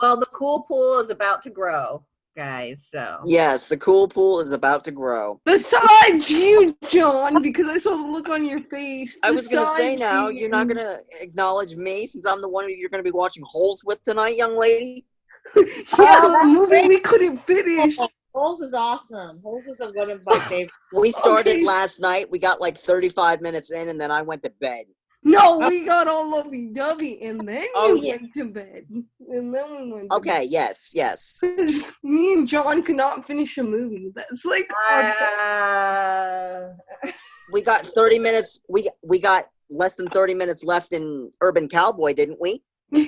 Well, the cool pool is about to grow, guys. So Yes, the cool pool is about to grow. Besides you, John, because I saw the look on your face. I was gonna say besides now, you- you're not gonna acknowledge me since I'm the one you're gonna be watching Holes with tonight, young lady. Yeah, Oh, the movie great. we couldn't finish. Holes is awesome. Holes is one of my favorites. We started Okay. last night. We got like 35 minutes in, and then I went to bed. No, we got all lovey dovey, and then Oh, you yeah. went to bed, and then we went. To Okay, yes, yes. bed. Me and John could not finish a movie. That's like. our- uh, We got 30 minutes. We we got less than 30 minutes left in Urban Cowboy, didn't we? yeah,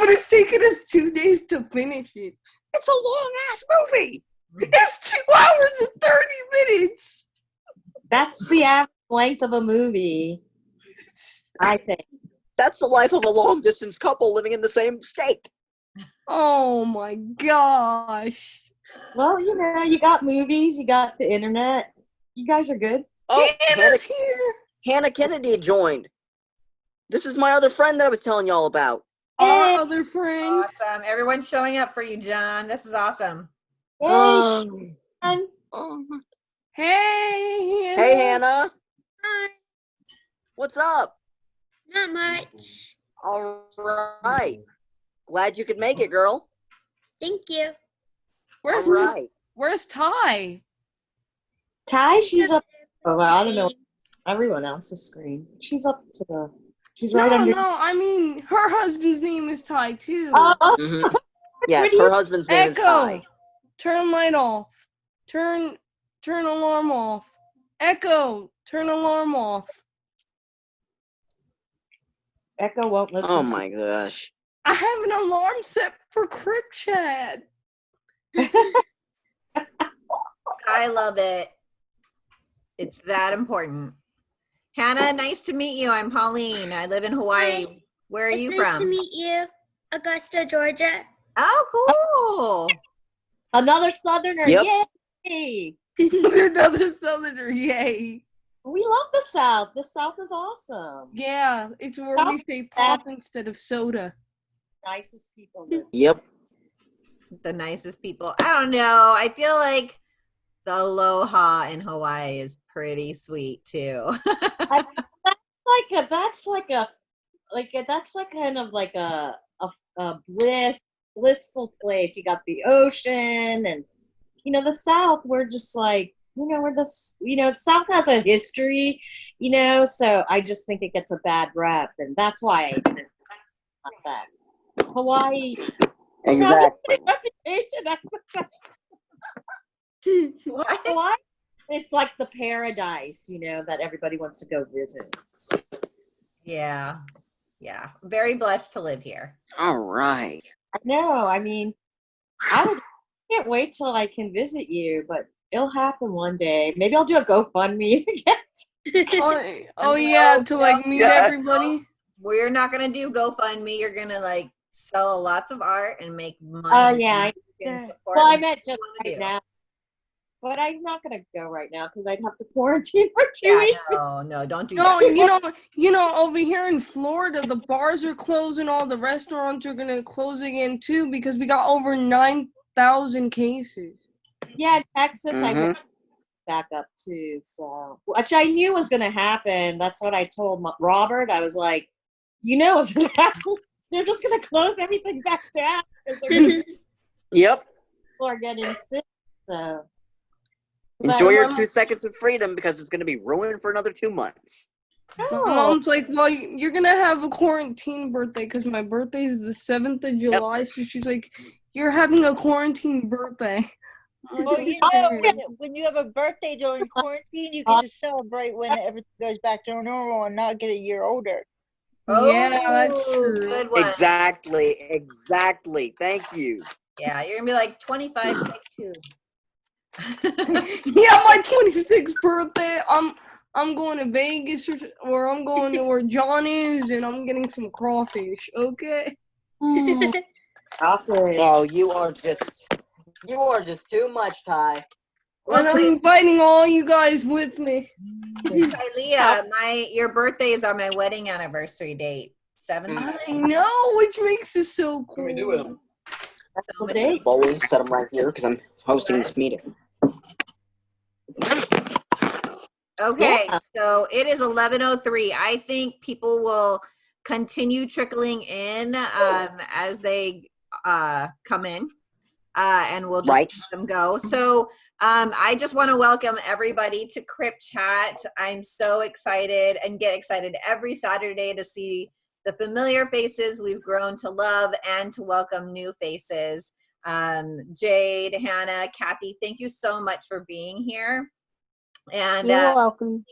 but it's taken us two days to finish it. It's a long ass movie. It's two hours and thirty minutes. That's the average length of a movie, I think. That's the life of a long distance couple living in the same state. Oh my gosh. Well, you know, you got movies, you got the internet. You guys are good. Oh, Hannah, here. Hannah Kennedy joined. This is my other friend that I was telling y'all about. Our other friend. awesome. Everyone's showing up for you, John. This is awesome. Yay, Um, Sean. oh. Hey, Hannah. Hey, Hannah. Hi, What's up? Not much. All right. Glad you could make it, girl. Thank you. Where's All Ty? Where's Ty? Ty, she's up. Oh, well, I don't know everyone else's screen. She's up to the. She's right no, under. no. I mean, her husband's name is Ty too. Oh, Mhm. Yes, her husband's name is Ty. Turn light off. Turn turn alarm off. Echo. Turn alarm off. Echo won't oh listen. Oh to- my gosh. I have an alarm set for Crip Chat. I love it. It's that important. Hannah, nice to meet you. I'm Pauline. I live in Hawaii. Hi. Where are it's you nice from? Nice to meet you, Augusta, Georgia. Oh, cool. Another Southerner. Yep. Yay! Another southerner, yay. We love the South. The South is awesome. Yeah, it's where we say pop instead of soda. Nicest people. live. Yep. The nicest people. I don't know. I feel like the aloha in Hawaii is pretty sweet too. That's like a that's like a like a, that's like kind of like a, a a bliss blissful place. You got the ocean and you know the South. We're just like you know we're the you know South has a history, you know. So I just think it gets a bad rep, and that's why I miss not that. Hawaii. Exactly. reputation. what? Hawaii. It's like the paradise, you know, that everybody wants to go visit. Yeah. Yeah. Very blessed to live here. All right. I know. I mean, I would can't wait till I can visit you, but it'll happen one day. Maybe I'll do a GoFundMe to get. Oh, oh yeah, to like meet Yeah. everybody. We're not gonna do GoFundMe. You're gonna like sell lots of art and make money. Oh, yeah, and yeah. Well, I what meant you just right do. now, but I'm not gonna go right now because I'd have to quarantine for two Yeah, weeks. no, no, don't do No, that. you know, you know, over here in Florida, the bars are closing. All the restaurants are gonna close again too because we got over nine thousand cases. Yeah, Texas, I Mhm. heard back up too. So, which I knew was gonna happen. That's what I told Robert. I was like, you know, it's gonna happen. They're just gonna close everything back down because they're Yep. people are getting sick. So Enjoy your um, two seconds of freedom because it's going to be ruined for another two months. My no. mom's like, "Well, you're gonna have a quarantine birthday because my birthday is the seventh of July." So she's like, "You're having a quarantine birthday." I'm Well, you know, when, when you have a birthday during quarantine, you can just celebrate when everything goes back to normal and not get a year older. yeah, that's Oh, true. good one. Exactly. Exactly. Thank you. Yeah, you're gonna be like 25, take two. yeah, my 26th birthday. I'm I'm going to Vegas or, or I'm going to where John is, and I'm getting some crawfish. Okay. Crawfish. Oh, you are just, you are just too much, Ty. And I'm inviting all you guys with me. Leah, my your birthdays are my wedding anniversary date. Seven. I know, which makes it so cool. What do we do with them? So Well, many- Dave, Bowl, set them right here because I'm hosting this meeting. Okay, Yeah. so it is 11:03. I think people will continue trickling in um, as they uh, come in, uh, and we'll just Right. let them go. So um, I just want to welcome everybody to Crip Chat. I'm so excited and get excited every Saturday to see the familiar faces we've grown to love and to welcome new faces. Um, Jade, Hannah, Kathy, thank you so much for being here. And You're uh, welcome.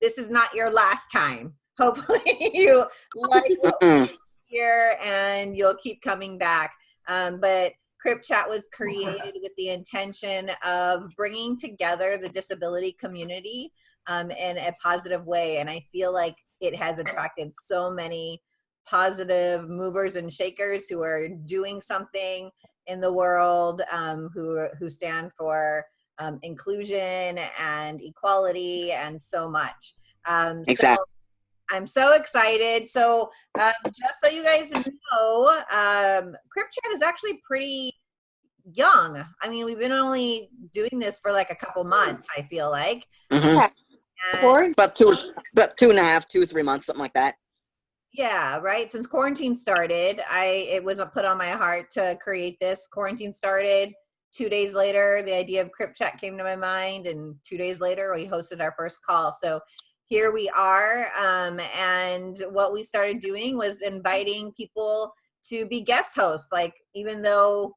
this is not your last time. Hopefully you like what here and you'll keep coming back. Um, but Crip Chat was created with the intention of bringing together the disability community um, in a positive way. And I feel like it has attracted so many positive movers and shakers who are doing something in the world, um, who, who stand for um, inclusion and equality and so much. Um, Exactly. So I'm so excited. So um, just so you guys know, um, Crip Chat is actually pretty young. I mean, we've been only doing this for like a couple months. I feel like. hmm And- Corey, About two, about two and a half, two, three months, something like that. Yeah, right. Since quarantine started, I it was put on my heart to create this. Quarantine started. Two days later, the idea of Crip Chat came to my mind, and two days later, we hosted our first call. So here we are. Um, and what we started doing was inviting people to be guest hosts. Like even though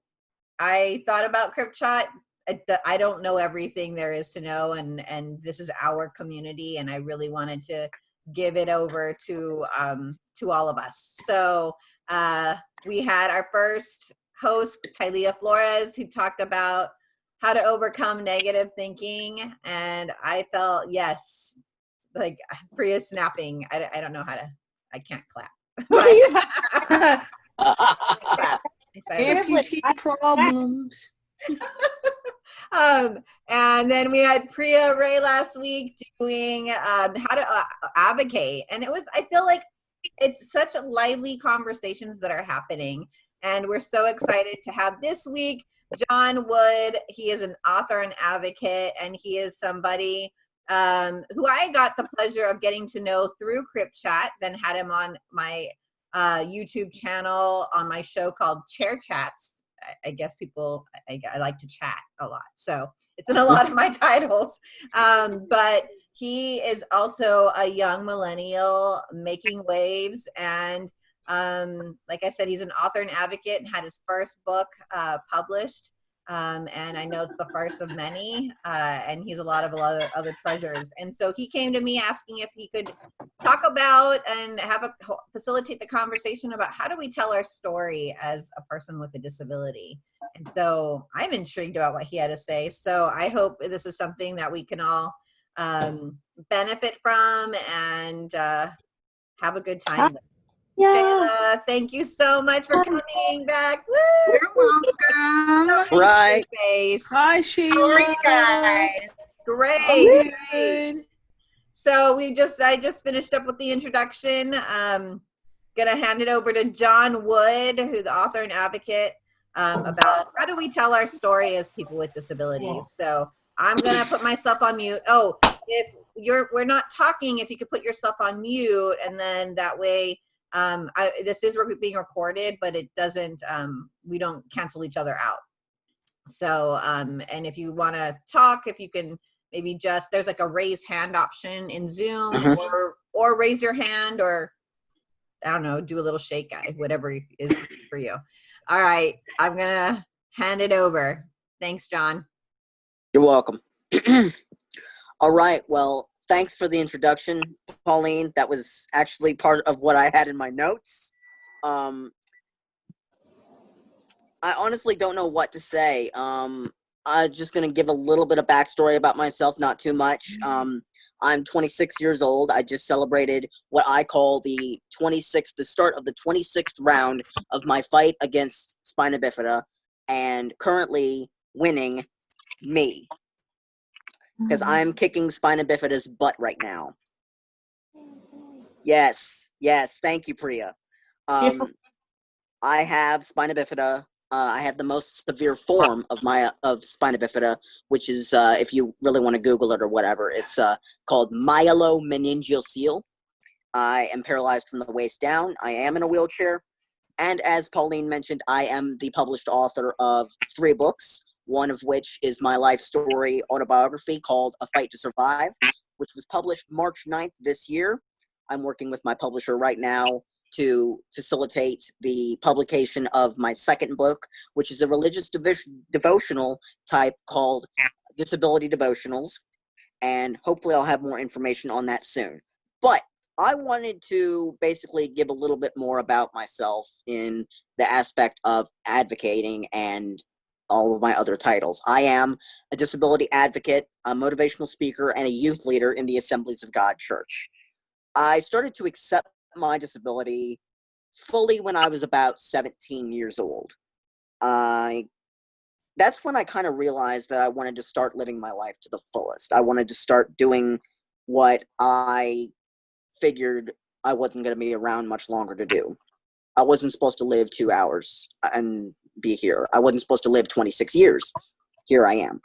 I thought about Crip Chat, I d- I don't know everything there is to know, and and this is our community, and I really wanted to give it over to um, to all of us. So uh, we had our first host, Tylea Flores, who talked about how to overcome negative thinking, and I felt yes, like Priya snapping. I, I don't know how to. I can't clap. But- clap. Excited. Amputee problems. um, and then we had Priya Ray last week doing um, how to uh, advocate, and it was. I feel like it's such lively conversations that are happening, and we're so excited to have this week John Wood. He is an author and advocate, and he is somebody um, who I got the pleasure of getting to know through Crip Chat. Then had him on my uh, YouTube channel on my show called Chair Chats. I- I guess people, I, I like to chat a lot. So it's in a lot of my titles. Um, but he is also a young millennial making waves. And um, like I said, he's an author and advocate and had his first book uh, published. Um, and I know it's the first of many, uh, and he's a lot of other, other treasures. And so he came to me asking if he could talk about and have a facilitate the conversation about how do we tell our story as a person with a disability and so i'm intrigued about what he had to say so i hope this is something that we can all um, benefit from and uh, have a good time with. Yeah. Shayla, thank you so much for coming back Woo! You're welcome. Right. face Hi, Sheila. How are you guys? great, great. So we just I just finished up with the introduction. Um, gonna hand it over to John Wood, who's the author and advocate um, about how do we tell our story as people with disabilities. So I'm gonna put myself on mute. Oh, if you're we're not talking, if you could put yourself on mute, and then that way. Um, I, this is rec- being recorded, but it doesn't. Um, we don't cancel each other out. So, um, and if you want to talk, if you can maybe just there's like a raise hand option in Zoom Mhm. or or raise your hand or I don't know, do a little shake guy, whatever is for you. All right, I'm gonna hand it over. Thanks, John. You're welcome. All right. Well, thanks for the introduction, Pauline. That was actually part of what I had in my notes. Um, I honestly don't know what to say. Um, I'm just gonna give a little bit of backstory about myself, not too much. Um, I'm 26 years old. I just celebrated what I call the 26th, the start of the 26th round of my fight against spina bifida, and currently winning me because I'm kicking spina bifida's butt right now. Yes, yes, thank you, Priya. Um, I have spina bifida. Uh, I have the most severe form of my of spina bifida, which is uh, if you really want to Google it or whatever, it's uh, called myelomeningocele. I am paralyzed from the waist down. I am in a wheelchair, and as Pauline mentioned, I am the published author of three books. One of which is my life story autobiography called A Fight to Survive, which was published March 9th this year. I'm working with my publisher right now to facilitate the publication of my second book, which is a religious devotion, devotional type called Disability Devotionals. And hopefully, I'll have more information on that soon. But I wanted to basically give a little bit more about myself in the aspect of advocating and all of my other titles. I am a disability advocate, a motivational speaker, and a youth leader in the Assemblies of God Church. I started to accept my disability fully when I was about 17 years old. I that's when I kind of realized that I wanted to start living my life to the fullest. I wanted to start doing what I figured I wasn't going to be around much longer to do. I wasn't supposed to live two hours uh, and be here. I wasn't supposed to live 26 years. Here I am.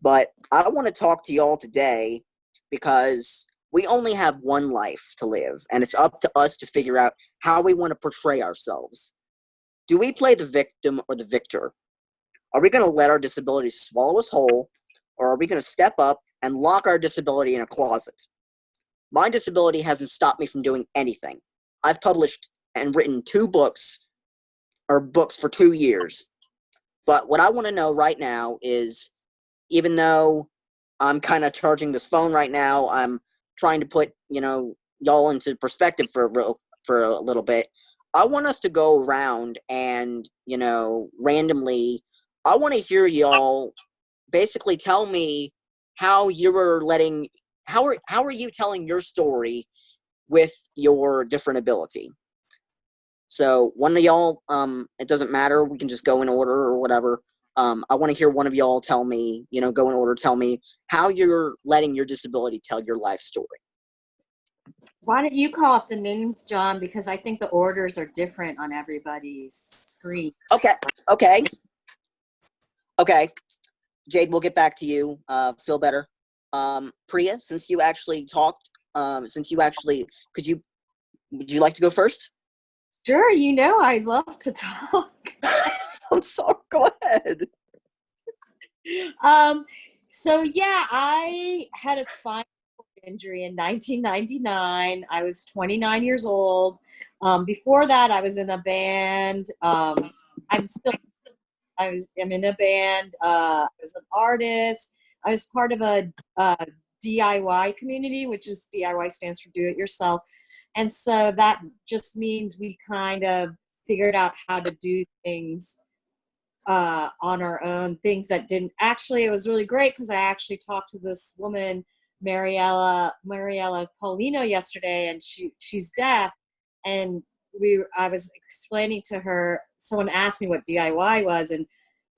But I want to talk to y'all today because we only have one life to live, and it's up to us to figure out how we want to portray ourselves. Do we play the victim or the victor? Are we going to let our disability swallow us whole, or are we going to step up and lock our disability in a closet? My disability hasn't stopped me from doing anything. I've published and written two books, or books for two years. But what I want to know right now is even though I'm kind of charging this phone right now, I'm trying to put you know y'all into perspective for real, for a little bit. I want us to go around and you know randomly. I want to hear y'all basically tell me how you were letting how are how are you telling your story with your different ability. So one of y'all, um, it doesn't matter. We can just go in order or whatever. Um, I want to hear one of y'all tell me, you know, go in order, tell me how you're letting your disability tell your life story. Why don't you call up the names, John? Because I think the orders are different on everybody's screen. Okay, okay, okay. Jade, we'll get back to you. Uh, feel better. Um, Priya, since you actually talked, um, since you actually, could you, would you like to go first? Sure, you know I love to talk. I'm sorry. Go ahead. um, so yeah, I had a spinal injury in 1999. I was 29 years old. Um, before that, I was in a band. Um, I'm still, I was, I'm in a band. Uh, I was an artist. I was part of a, a DIY community, which is DIY stands for do it yourself. And so that just means we kind of figured out how to do things uh, on our own, things that didn't actually, it was really great because I actually talked to this woman, Mariella, Mariella Paulino yesterday, and she, she's deaf. And we, I was explaining to her, someone asked me what DIY was, and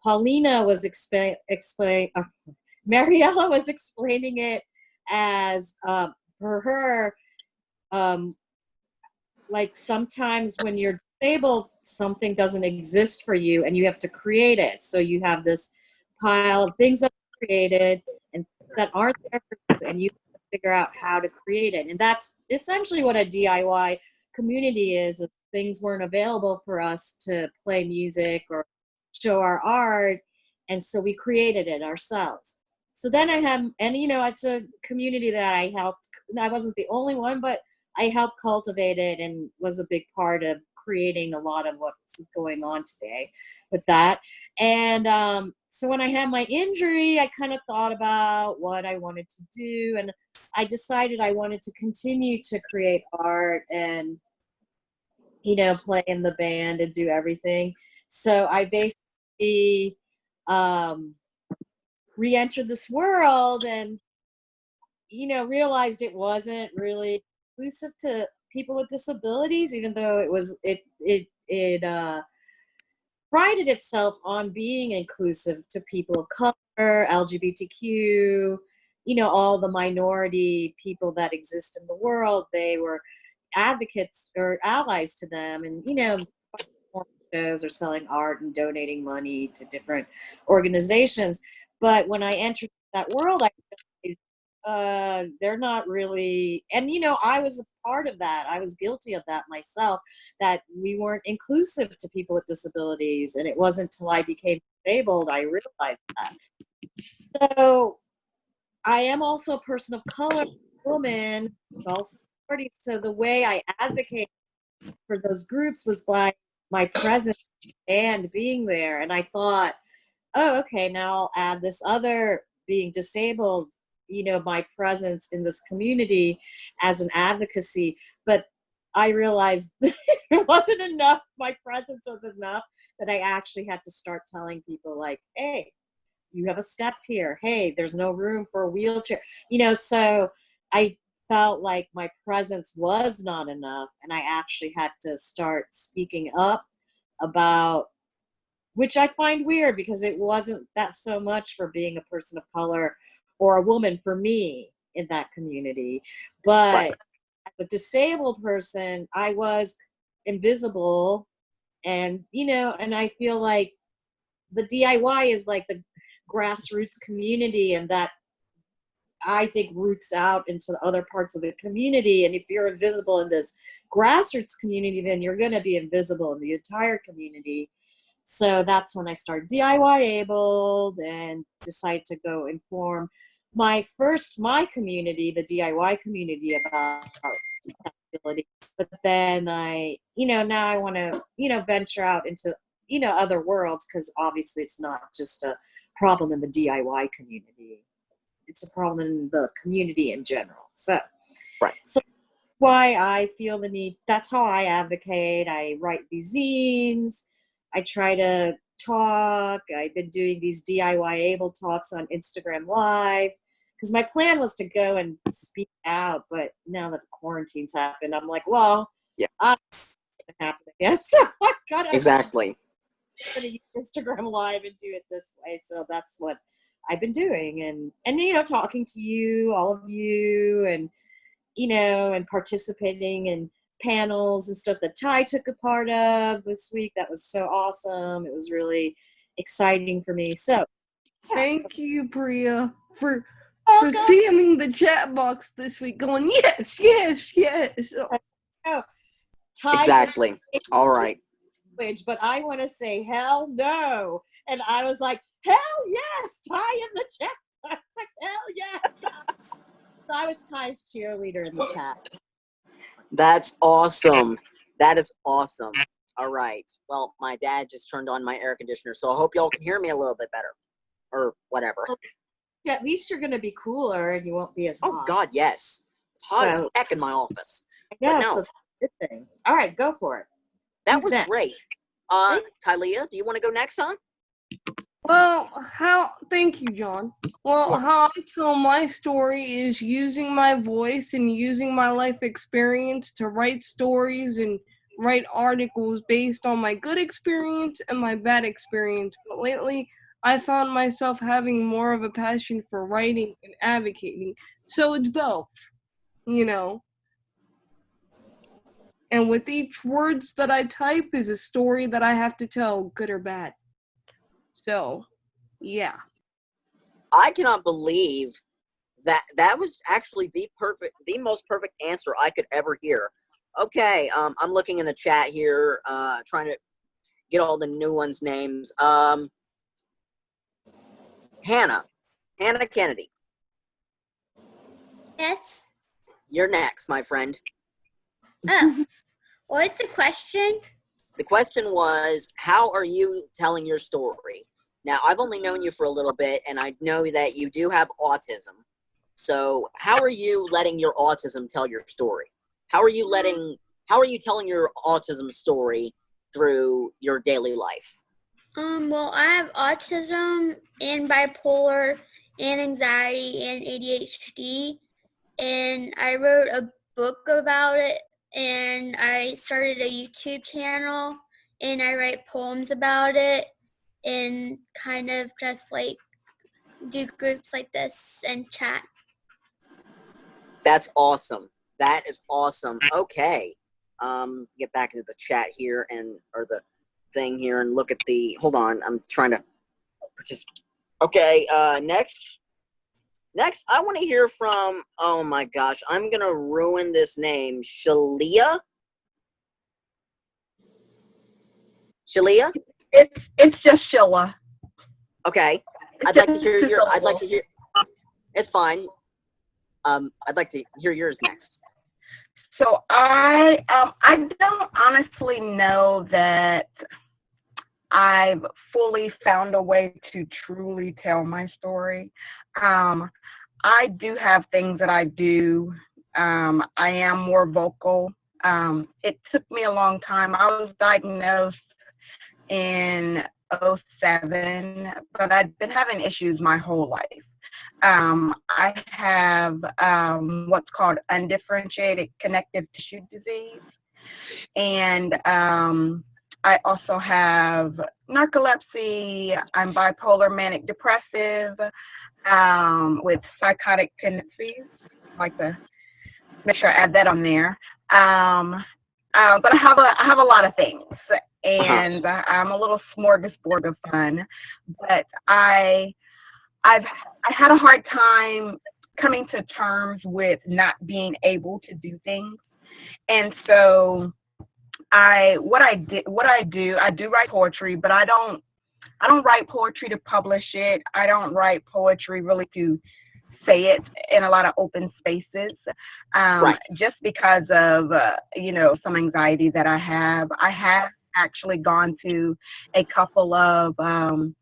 Paulina was explain, explain, uh, Mariella was explaining it as um, for her, um, like sometimes when you're disabled, something doesn't exist for you and you have to create it. So you have this pile of things that are created and that aren't there for you and you figure out how to create it. And that's essentially what a DIY community is. If things weren't available for us to play music or show our art. And so we created it ourselves. So then I have, and you know, it's a community that I helped. I wasn't the only one, but I helped cultivate it and was a big part of creating a lot of what's going on today with that. And um, so when I had my injury, I kind of thought about what I wanted to do, and I decided I wanted to continue to create art and, you know, play in the band and do everything. So I basically um, re-entered this world and, you know, realized it wasn't really inclusive to people with disabilities, even though it was it it it uh, prided itself on being inclusive to people of color, LGBTQ, you know, all the minority people that exist in the world. They were advocates or allies to them, and you know, shows or selling art and donating money to different organizations. But when I entered that world, I uh, they're not really, and you know, I was a part of that. I was guilty of that myself, that we weren't inclusive to people with disabilities. And it wasn't until I became disabled I realized that. So I am also a person of color, woman, also. So the way I advocate for those groups was by my presence and being there. And I thought, oh, okay, now I'll add this other being disabled, you know, my presence in this community as an advocacy. But I realized it wasn't enough. My presence was enough that I actually had to start telling people, like, hey, you have a step here. Hey, there's no room for a wheelchair. You know, so I felt like my presence was not enough and I actually had to start speaking up about which I find weird because it wasn't that so much for being a person of color or a woman for me in that community. But Right. as a disabled person, I was invisible and you know, and I feel like the DIY is like the grassroots community and that I think roots out into other parts of the community. And if you're invisible in this grassroots community, then you're going to be invisible in the entire community. So that's when I started DIY abled and decided to go inform my first my community, the DIY community about accessibility. But then I, you know, now I want to, you know, venture out into, you know, other worlds because obviously it's not just a problem in the DIY community it's a problem in the community in general. So, Right. So why I feel the need. That's how I advocate. I write these zines. I try to talk. I've been doing these DIY able talks on Instagram Live because my plan was to go and speak out, but now that the quarantine's happened, I'm like, well, Yeah. I'm not happen again. So I gotta Exactly. gonna use Instagram Live and do it this way. So that's what I've been doing, and and you know, talking to you, all of you, and you know, and participating in panels and stuff that Ty took a part of this week. That was so awesome. It was really exciting for me. So Thank you, Priya, for oh, for welcome. spamming the chat box this week, going yes, yes, yes. Ty Exactly. All right. language, but I want to say hell no. And I was like, hell yes, Ty in the chat. I was like, hell yes. So I was Ty's cheerleader in the chat. That's awesome. That is awesome. All right. Well, my dad just turned on my air conditioner, so I hope y'all can hear me a little bit better. Or whatever. At least you're going to be cooler and you won't be as Oh. God, yes. It's hot as heck in my office. Yeah, no. so good thing. All right, go for it. That Who's was next? great. Uh Tylea, do you want to go next, huh? Well, how? Thank you, John. Well, how I tell my story is using my voice and using my life experience to write stories and write articles based on my good experience and my bad experience. But lately, I found myself having more of a passion for writing and advocating. So it's both, you know. And with each words that I type is a story that I have to tell, good or bad. So, yeah. I cannot believe that that was actually the perfect the most perfect answer I could ever hear. Okay, um I'm looking in the chat here, uh trying to get all the new ones' names. Um Hannah. Hannah Kennedy. Yes. You're next, my friend. Oh, what's the question? The question was, how are you telling your story? Now, I've only known you for a little bit, and I know that you do have autism. So, how are you letting your autism tell your story? How are you letting, how are you telling your autism story through your daily life? Um, well, I have autism and bipolar and anxiety and ADHD, and I wrote a book about it, and I started a YouTube channel, and I write poems about it, and kind of just like do groups like this and chat. That's awesome. That is awesome. Okay. Um, get back into the chat here and or the thing here and look at the. Hold on, I'm trying to. Okay, uh, next. Next, I want to hear from. Oh my gosh, I'm gonna ruin this name. Shalia. Shalia. It's it's just Sheila. Okay, I'd like to hear your. I'd like to hear. It's fine. Um, I'd like to hear yours next. So I um I don't honestly know that I've fully found a way to truly tell my story. Um, I do have things that I do. Um, I am more vocal. Um, it took me a long time. I was diagnosed in 07, but I'd been having issues my whole life. Um, I have um, what's called undifferentiated connective tissue disease. And um, I also have narcolepsy. I'm bipolar manic depressive um, with psychotic tendencies. I'd like to make sure I add that on there. Um, uh, but I have a I have a lot of things, and I'm a little smorgasbord of fun. But I I've I had a hard time coming to terms with not being able to do things, and so I what I did what I do I do write poetry, but I don't I don't write poetry to publish it. I don't write poetry really to say it in a lot of open spaces, um, Right. just because of uh, you know some anxiety that I have. I have actually gone to a couple of um,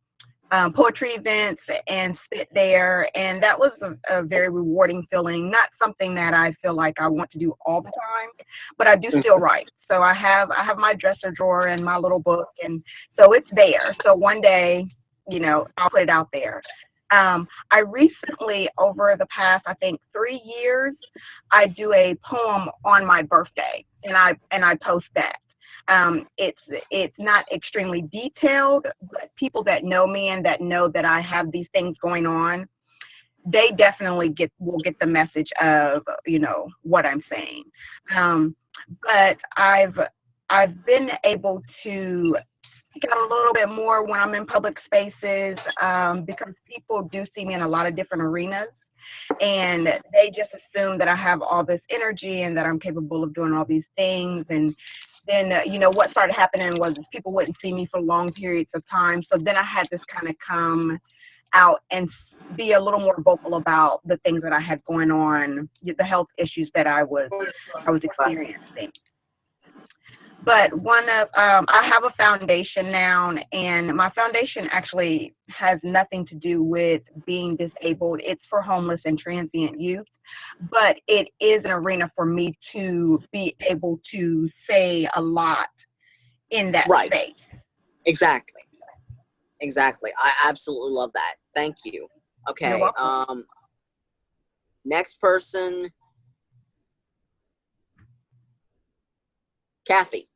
um, poetry events and sit there, and that was a, a very rewarding feeling. Not something that I feel like I want to do all the time, but I do still write. So I have I have my dresser drawer and my little book, and so it's there. So one day, you know, I'll put it out there. Um, I recently, over the past, I think three years, I do a poem on my birthday, and I and I post that. Um, it's it's not extremely detailed, but people that know me and that know that I have these things going on, they definitely get will get the message of you know what I'm saying. Um, but I've I've been able to out a little bit more when I'm in public spaces um, because people do see me in a lot of different arenas. And they just assume that I have all this energy and that I'm capable of doing all these things. And then, uh, you know, what started happening was people wouldn't see me for long periods of time. So then I had to kind of come out and be a little more vocal about the things that I had going on, the health issues that I was I was experiencing. But one of um, I have a foundation now, and my foundation actually has nothing to do with being disabled. It's for homeless and transient youth, but it is an arena for me to be able to say a lot in that Right. space. Exactly. Exactly. I absolutely love that. Thank you. Okay. Um next person Kathy.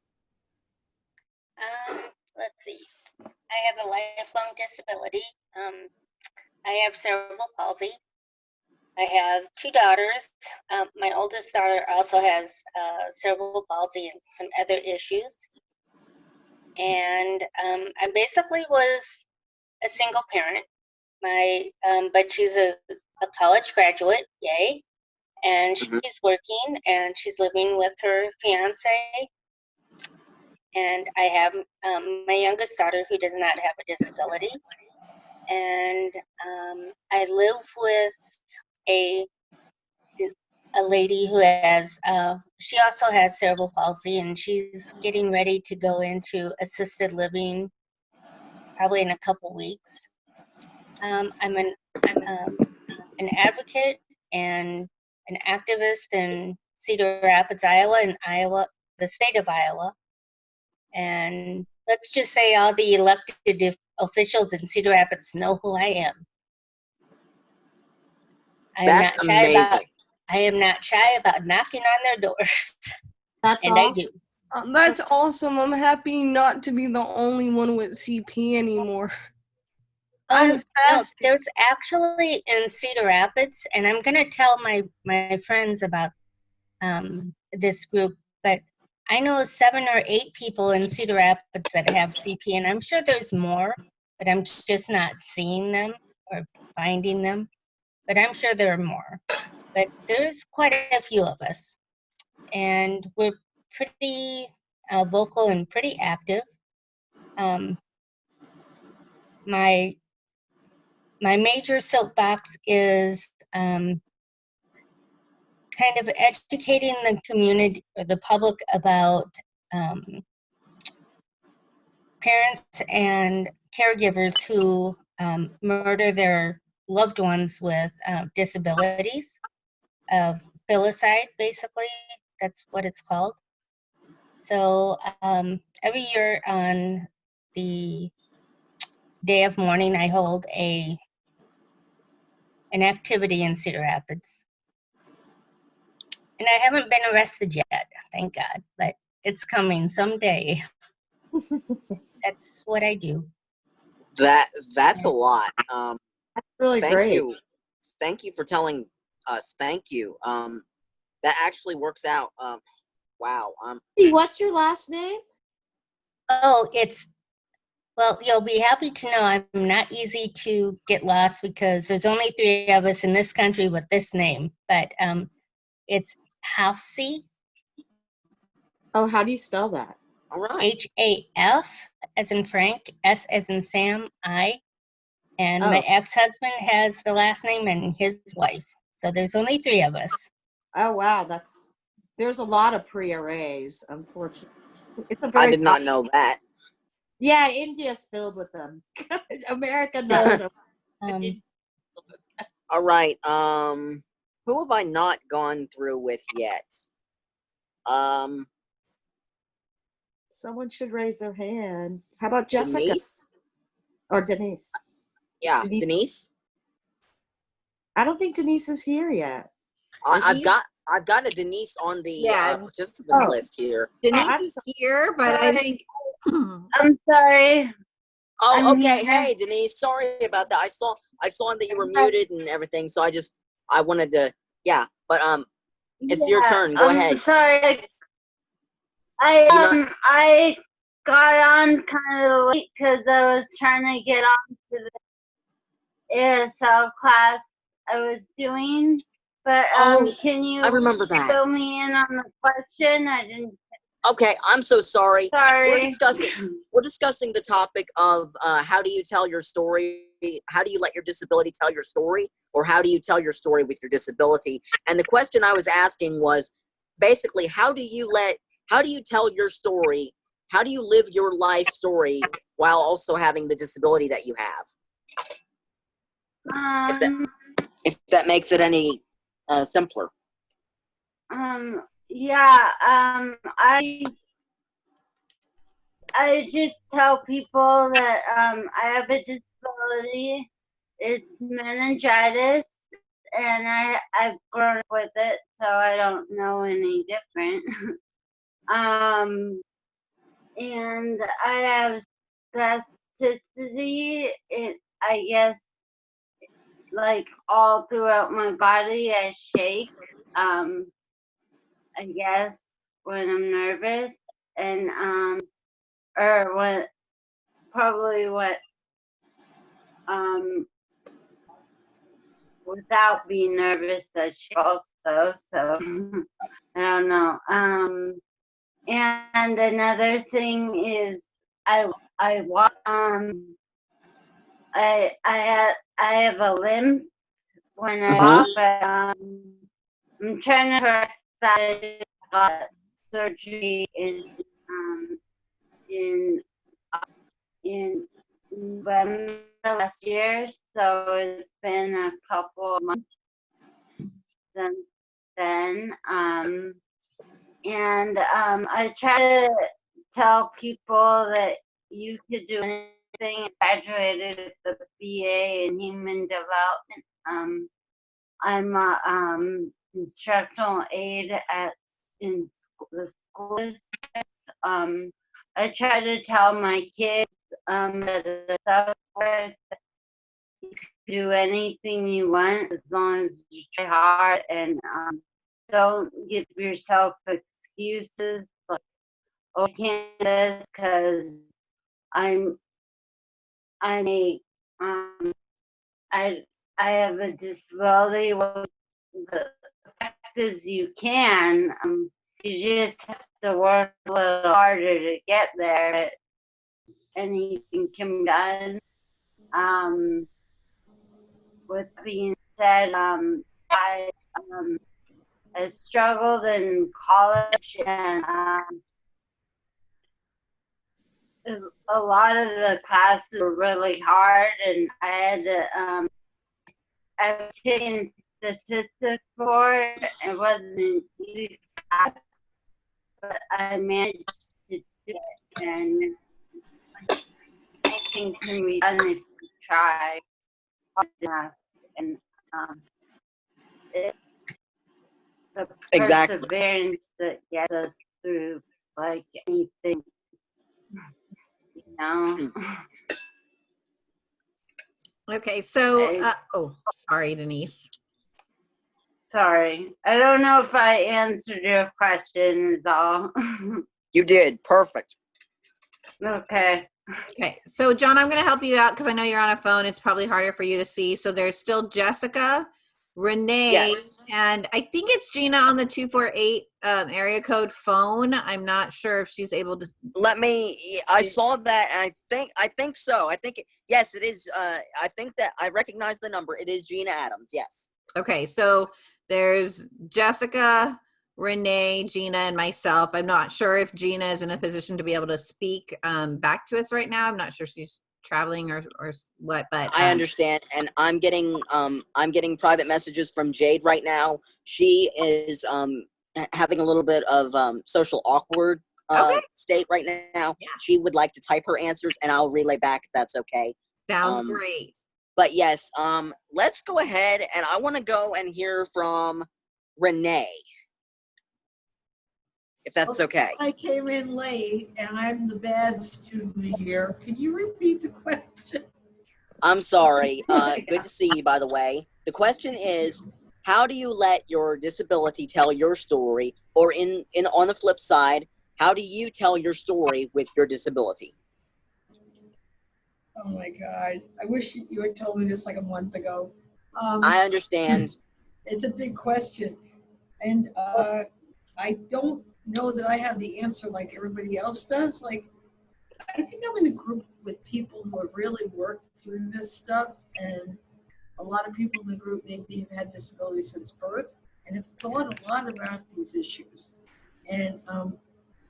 Um, let's see. I have a lifelong disability. Um, I have cerebral palsy. I have two daughters. Um, my oldest daughter also has uh, cerebral palsy and some other issues. And um, I basically was a single parent. My, um, but she's a, a college graduate, yay! And she's Mhm. working and she's living with her fiance and I have um, my youngest daughter who does not have a disability, and um, I live with a a lady who has uh, she also has cerebral palsy, and she's getting ready to go into assisted living probably in a couple weeks. Um, I'm an um, an advocate and an activist in Cedar Rapids, Iowa, and Iowa, the state of Iowa. And let's just say all the elected officials in Cedar Rapids know who I am. I am That's not shy about amazing. I am not shy about knocking on their doors, That's and I awesome. do. Uh, That's awesome. I'm happy not to be the only one with CP anymore. Um, no, there's actually in Cedar Rapids, and I'm gonna tell my my friends about um, this group. But I know seven or eight people in Cedar Rapids that have CP, and I'm sure there's more, but I'm just not seeing them or finding them. But I'm sure there are more. But there's quite a few of us, and we're pretty uh, vocal and pretty active. Um, my my major soapbox is um, kind of educating the community or the public about um, parents and caregivers who um, murder their loved ones with uh, disabilities of filicide basically. That's what it's called. So um, every year on the day of mourning i hold a an activity in cedar rapids and I haven't been arrested yet, thank God, but it's coming someday. That's what I do. That that's a lot. Um, That's really thank great. you, thank you for telling us. Thank you. Um, that actually works out. Um, wow. Um, Hey, What's your last name? Oh, it's, well, you'll be happy to know I'm not easy to get lost because there's only three of us in this country with this name, but um, it's Hafsi, Oh, how do you spell that? all right. H A F as in Frank, S as in Sam, I. And my Oh. ex-husband has the last name and his wife. So there's only three of us. Oh wow, that's there's a lot of Priya Rays, unfortunately. It's a I very I did not know that. Yeah, India's filled with them. America knows them. Um, All right. Um, who have I not gone through with yet? Um, Someone should raise their hand. How about Jessica Denise. or Denise? Yeah, Denise. Denise. I don't think Denise is here yet. I, Is I've got I've got a Denise on the Yeah. uh, participants Oh. list here. Denise I'm is here, but I think I'm sorry. Oh, I'm okay. here. Hey, Denise. Sorry about that. I saw I saw that you were muted and everything, so I just I wanted to yeah. But um, it's your turn. Go I'm ahead. Sorry. I um I got on kind of late because I was trying to get on to the ASL class I was doing. But um, Oh, can you I remember that. fill me in on the question? I didn't. Okay, I'm so sorry. Sorry. We're discussing we're discussing the topic of uh, how do you tell your story? How do you let your disability tell your story, or how do you tell your story with your disability? And the question I was asking was basically how do you let how do you tell your story? How do you live your life story while also having the disability that you have? If that- Um, If that makes it any uh, simpler. Um, yeah, um, I, I just tell people that, um, I have a disability. It's meningitis and I, I've grown up with it, so I don't know any different. um, and I have spasticity, it, I guess, like all throughout my body, I shake. Um, I guess when I'm nervous and um or what probably what um without being nervous I she also so I don't know. Um and another thing is I I walk um I I have I have a limp when I walk but um I'm trying to correct that I got surgery in um in uh, in November last year, so it's been a couple of months since then. Um, and um, I try to tell people that you could do anything. I graduated with the BA in Human Development. Um, I'm a um, instructional aide at in the school. Um, I try to tell my kids um, the software you can do anything you want as long as you try hard and um, don't give yourself excuses. Like or Candace because I'm I'm a um I I have a disability. Well, the fact is you can um you just have to work a little harder to get there. Anything can be done. Um, with being said, um, I um I struggled in college and um a lot of the classes were really hard and I had to um I've taken statistics for it. It wasn't easy but I managed to do it and anything can be done if you try hard enough and um it the Exactly. perseverance that gets us through like anything you know? Okay, so uh, oh, sorry, Denise. sorry. I don't know if i answered your question is all. You did. Perfect. okay Okay, so John, I'm going to help you out because I know you're on a phone. It's probably harder for you to see. So there's still Jessica, Renee, Yes. and I think it's Gina on the 248 um, area code phone. I'm not sure if she's able to. Let me. I saw that, and I think. I think so. I think. Yes, it is. Uh, I think that I recognize the number. It is Gina Adams. Yes. Okay, so there's Jessica, Renee, Gina, and myself. I'm not sure if Gina is in a position to be able to speak um, back to us right now. I'm not sure she's traveling or, or what, but I um, understand, and I'm getting um I'm getting private messages from Jade right now. She is um having a little bit of um social awkward uh Okay. state right now. Yeah. She would like to type her answers, and I'll relay back if that's okay. sounds um, great. But yes, um, let's go ahead, and I want to go and hear from Renee, if that's okay. I came in late and I'm the bad student here. Could you repeat the question? I'm sorry. Uh, good to see you, by the way. The question is, how do you let your disability tell your story, or in in on the flip side, how do you tell your story with your disability? Oh my God. I wish you had told me this like a month ago. Um, I understand. it's a big question. And uh, I don't know that I have the answer like everybody else does. Like, I think I'm in a group with people who have really worked through this stuff. And a lot of people in the group maybe have had disabilities since birth and have thought a lot about these issues. And um,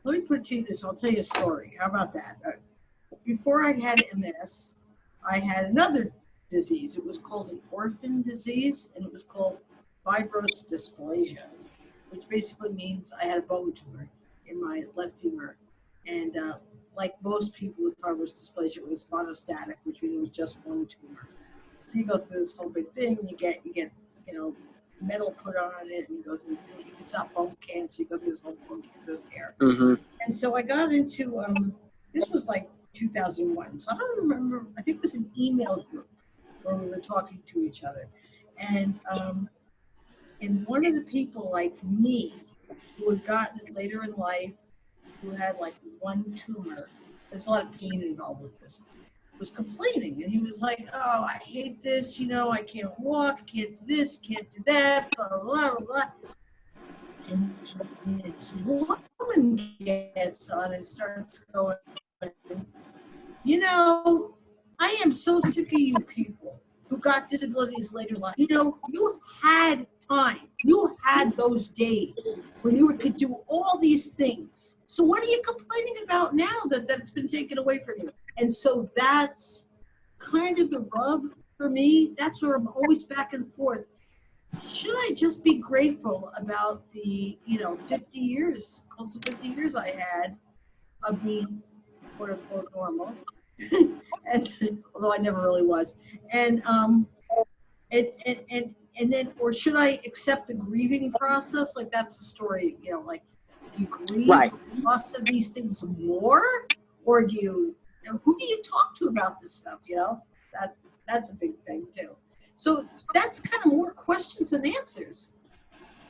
let me put it to you this I'll tell you a story. How about that? Uh, before I had MS, I had another disease. It was called an orphan disease, and it was called fibrous dysplasia, which basically means I had a bone tumor in my left femur. And uh, like most people with fibrous dysplasia, it was monostotic, which means it was just one tumor. So you go through this whole big thing, you get you get you know metal put on it, and you go through this. thing. It's not bone cancer. You go through this whole bone cancer scare. Mm-hmm. And so I got into um, this was like 2001. So I don't remember. I think it was an email group where we were talking to each other, and um, and one of the people like me who had gotten it later in life, who had like one tumor. There's a lot of pain involved with this. Was complaining, and he was like, "Oh, I hate this. You know, I can't walk. Can't do this. Can't do that. Blah blah blah." blah. blah. And this woman gets on and starts going, you know, I am so sick of you people who got disabilities later in life. You know, you had time. You had those days when you could do all these things. So what are you complaining about now that, that it's been taken away from you? And so that's kind of the rub for me. That's where I'm always back and forth. Should I just be grateful about the, you know, 50 years, close to 50 years I had of being quote unquote normal? And although I never really was. And um and, and and and then or should I accept the grieving process? Like that's the story, you know, like you grieve Right. loss of these things more? Or do you, you know, who do you talk to about this stuff, you know? That that's a big thing too. So that's kind of more questions than answers,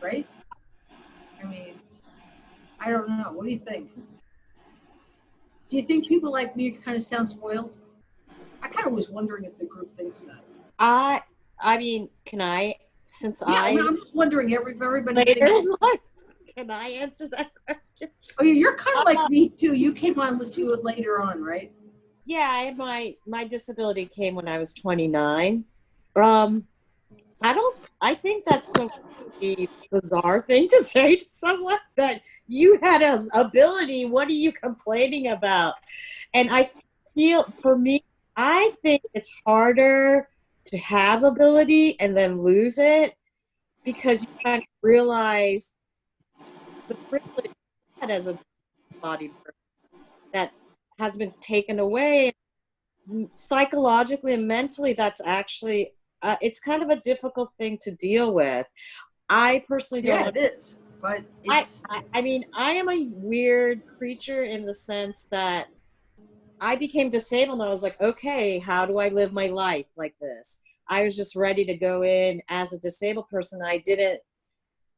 right? I mean, I don't know. What do you think? Do you think people like me kind of sound spoiled? I kind of was wondering if the group thinks that. I I mean, can I since Yeah, I I mean, I'm just wondering. Every everybody. later thinks- in life, can I answer that question? Oh, yeah, you're kind of like me too. You came on with you later on, right? Yeah, I had my my disability came when I was 29. Um, I don't. I think that's a bizarre thing to say to someone that you had an ability. What are you complaining about? And I feel for me, I think it's harder to have ability and then lose it because you kind of realize the privilege had as a body person that has been taken away psychologically and mentally that's actually uh, it's kind of a difficult thing to deal with i personally don't Yeah, it is. But I, it's I I mean I am a weird creature in the sense that I became disabled and I was like, okay, how do I live my life like this? I was just ready to go in as a disabled person. I didn't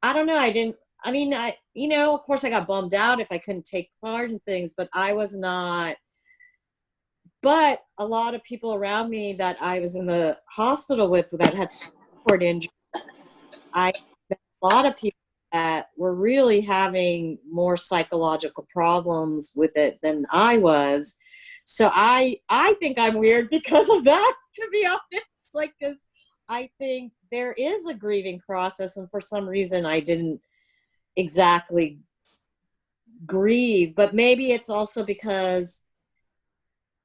I don't know, I didn't I mean I you know, of course I got bummed out if I couldn't take part in things, but I was not but a lot of people around me that I was in the hospital with that had support injuries, I met a lot of people that were really having more psychological problems with it than I was. So I I think I'm weird because of that, to be honest. Like, because I think there is a grieving process, and for some reason I didn't exactly grieve. But maybe it's also because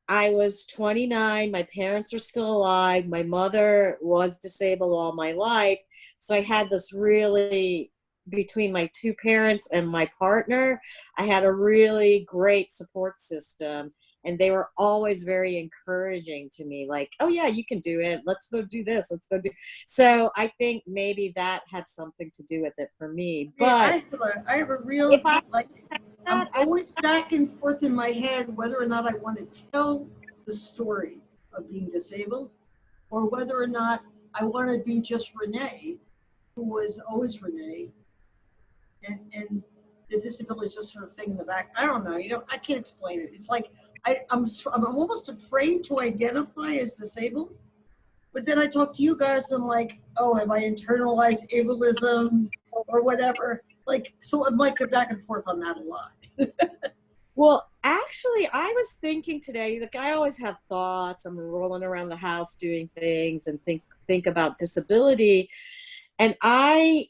I was 29. My parents are still alive. My mother was disabled all my life. So I had this really, between my two parents and my partner, I had a really great support system. And they were always very encouraging to me, like, oh, yeah, you can do it. Let's go do this. Let's go do. So I think maybe that had something to do with it for me. Yeah, I have a, I have a real I- like I'm always back and forth in my head whether or not I want to tell the story of being disabled or whether or not I want to be just Renee, who was always Renee, and and the disability is just sort of thing in the back. I don't know. You know, I can't explain it. It's like I, I'm I'm almost afraid to identify as disabled. But then I talk to you guys and I'm like, oh, have I internalized ableism or whatever? Like, so I'm like back and forth on that a lot. Well, actually, I was thinking today. Like I always have thoughts. I'm rolling around the house doing things and think think about disability, and I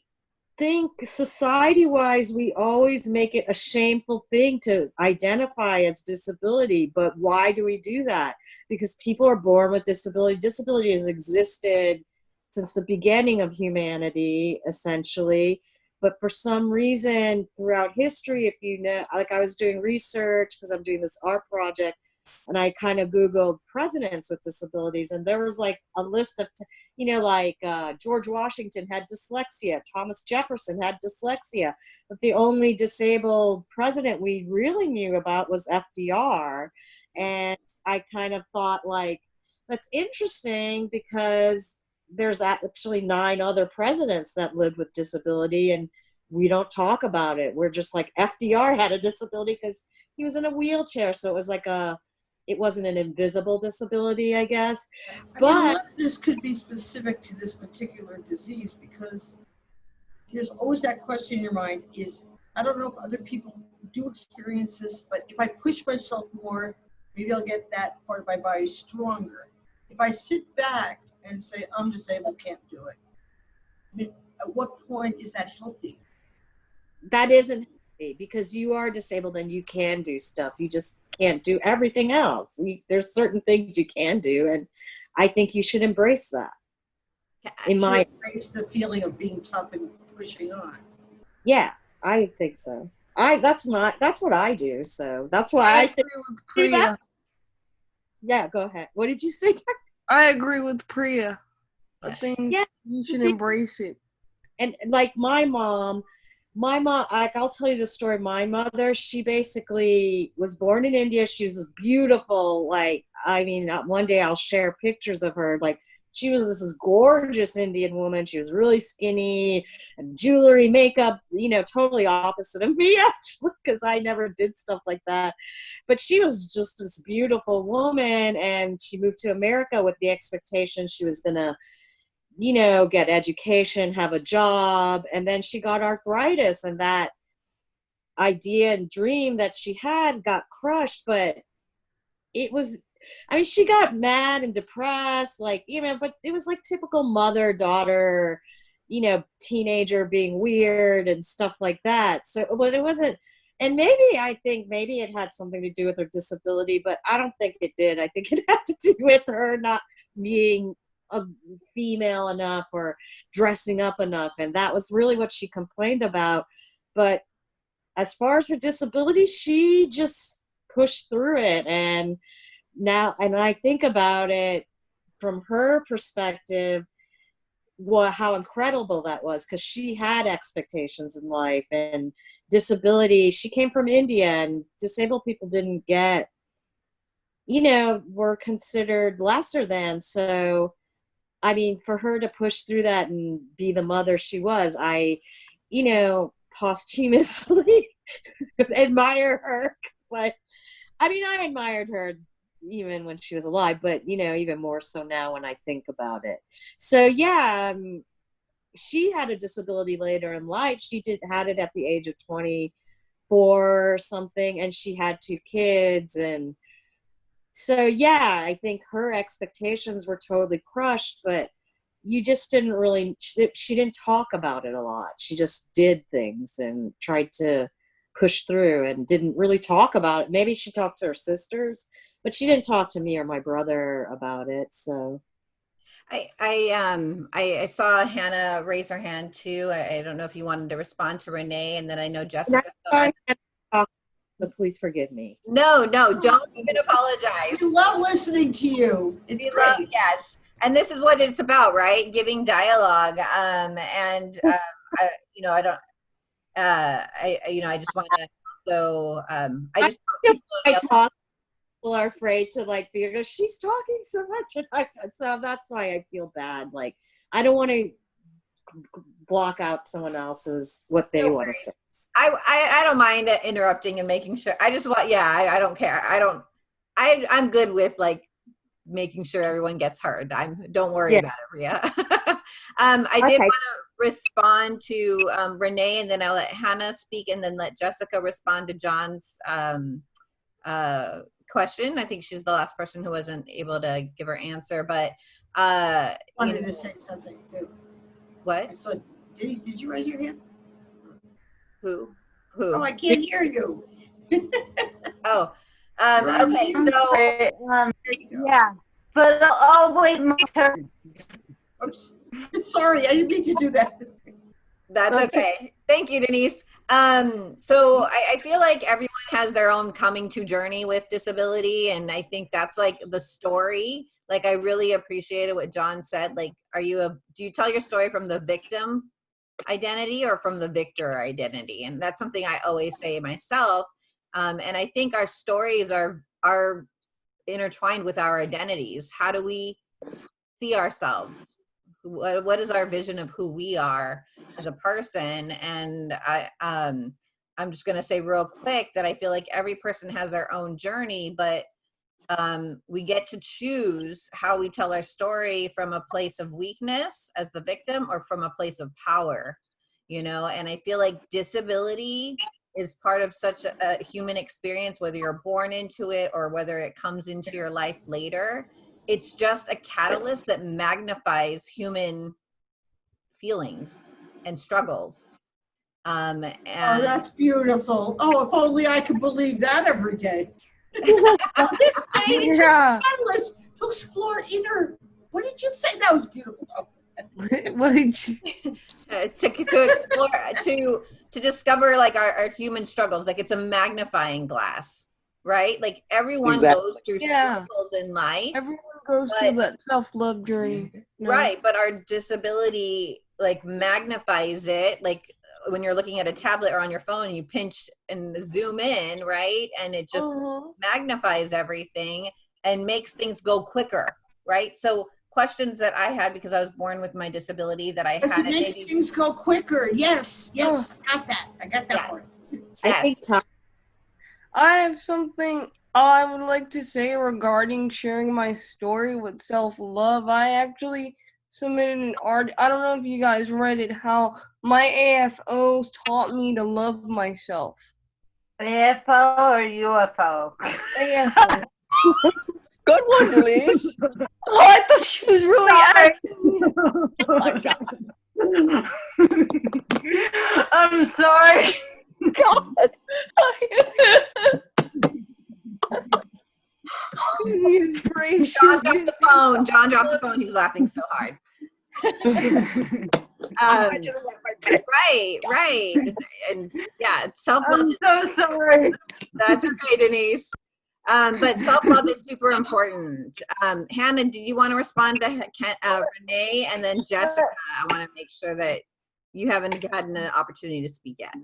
think society-wise, we always make it a shameful thing to identify as disability. But why do we do that? Because people are born with disability. Disability has existed since the beginning of humanity, essentially but for some reason throughout history if you know like i was doing research because i'm doing this art project and i kind of googled presidents with disabilities and there was like a list of you know like uh, george washington had dyslexia thomas jefferson had dyslexia but the only disabled president we really knew about was fdr and i kind of thought like that's interesting because there's actually nine other presidents that lived with disability and we don't talk about it. We're just like fdr had a disability because he was in a wheelchair so it was like a it wasn't an invisible disability i guess I mean, But- of this could be specific to this particular disease because there's always that question in your mind is, I don't know if other people do experience this, but if I push myself more, maybe I'll get that part of my body stronger. If I sit back and say, I'm disabled, can't do it, I mean, at what point is that healthy? that isn't because you are disabled and you can do stuff you just can't do everything else You- there's certain things you can do and i think you should embrace that in Should my embrace the feeling of being tough and pushing on. yeah i think so i that's not that's what i do so that's why i, I think agree with See that? Priya. yeah go ahead what did you say I agree with Priya. I think Yeah, you should embrace it. and like my mom my mom like i'll tell you the story my mother she basically was born in india she's this beautiful like i mean uh, one day i'll share pictures of her like she was this gorgeous Indian woman. She was really skinny and jewelry, makeup, you know, totally opposite of me actually, because I never did stuff like that. But she was just this beautiful woman, and she moved to America with the expectation she was gonna, you know, get education, have a job, and then she got arthritis, and that idea and dream that she had got crushed, but it was I mean, she got mad and depressed, like, you know, but it was like typical mother daughter, you know, teenager being weird and stuff like that. So, but it wasn't, and maybe I think maybe it had something to do with her disability, but I don't think it did. I think it had to do with her not being female enough or dressing up enough. And that was really what she complained about. But as far as her disability, she just pushed through it and now and i think about it from her perspective what how incredible that was because she had expectations in life and disability she came from india and disabled people didn't get you know were considered lesser than so i mean for her to push through that and be the mother she was i you know posthumously admire her but i mean i admired her even when she was alive, but you know, even more so now when I think about it. So yeah, um, she had a disability later in life. She did had it at the age of 24 or something, and she had two kids, and so yeah, I think her expectations were totally crushed, but you just didn't really she, she didn't talk about it a lot she just did things and tried to push through and didn't really talk about it maybe she talked to her sisters but she didn't talk to me or my brother about it. So I, I um I, I saw Hannah raise her hand too. I, I, don't know if you wanted to respond to Renee, and then I know Jessica. So please forgive me. No, no, don't even apologize. We love listening to you. It's we great. Love, yes, and this is what it's about, right? Giving dialogue. Um, and um, I, you know, I don't. Uh, I, I you know, I just want to. So um, I just. I talk people are afraid to like be because she's talking so much and I, so that's why i feel bad like i don't want to block out someone else's what they want to say I, I i don't mind interrupting and making sure i just want yeah i, I don't care i don't i i'm good with like making sure everyone gets heard i'm don't worry yeah. about it Ria. um i okay. did want to respond to um, renee and then i'll let hannah speak and then let jessica respond to john's um uh question. I think she's the last person who wasn't able to give her answer, but uh, I wanted you know, to say something too. What? I saw Denise, did you raise your hand? Who? Who? Oh, I can't hear you. oh, um, okay. So, um, yeah, but I'll wait my turn. Oops. Sorry, I didn't mean to do that. That's okay. Thank you, Denise. Um, so I, I, feel like everyone has their own coming to journey with disability, and I think that's like the story. Like I really appreciated what John said. Like, are you a do you tell your story from the victim identity or from the victor identity? And that's something I always say myself. Um, and I think our stories are are intertwined with our identities. How do we see ourselves? what, what is our vision of who we are as a person and i um i'm just going to say real quick that i feel like every person has their own journey but um, we get to choose how we tell our story from a place of weakness as the victim or from a place of power you know and i feel like disability is part of such a, a human experience whether you're born into it or whether it comes into your life later it's just a catalyst that magnifies human feelings and struggles. Um, Oh, that's beautiful. Oh, if only I could believe that every day. Now, this day is Yeah. just to explore inner. What did you say? That was beautiful. What did you, uh, to, to explore, to to discover like our, our human struggles. Like it's a magnifying glass, right? Like everyone Exactly. goes through Yeah. struggles in life. everyone goes But- through that self love journey. No? Right, but our disability like magnifies it. Like when you're looking at a tablet or on your phone, you pinch and zoom in, right? And it just Uh-huh. magnifies everything and makes things go quicker, right? So questions that I had because I was born with my disability that I Because had it makes maybe things go quicker. Yes, yes, I got that. I got that Yes. part. I think Tom, I have something I would like to say regarding sharing my story with self love. I actually submitted an art. I don't know if you guys read it. How my AFOs taught me to love myself. AFO or UFO? AFO. Good one, Denise. oh, I thought she was really asking. oh my God. I'm sorry. God. Goodness gracious. John dropped the phone. John dropped the phone. He was laughing so hard. Um, right, right, and yeah, self love. I'm so sorry. That's okay, Denise. Um, but self love is super important. Um, Hannah, do you want to respond to Ken- uh, Renee and then Jessica? I want to make sure that you haven't gotten an opportunity to speak yet.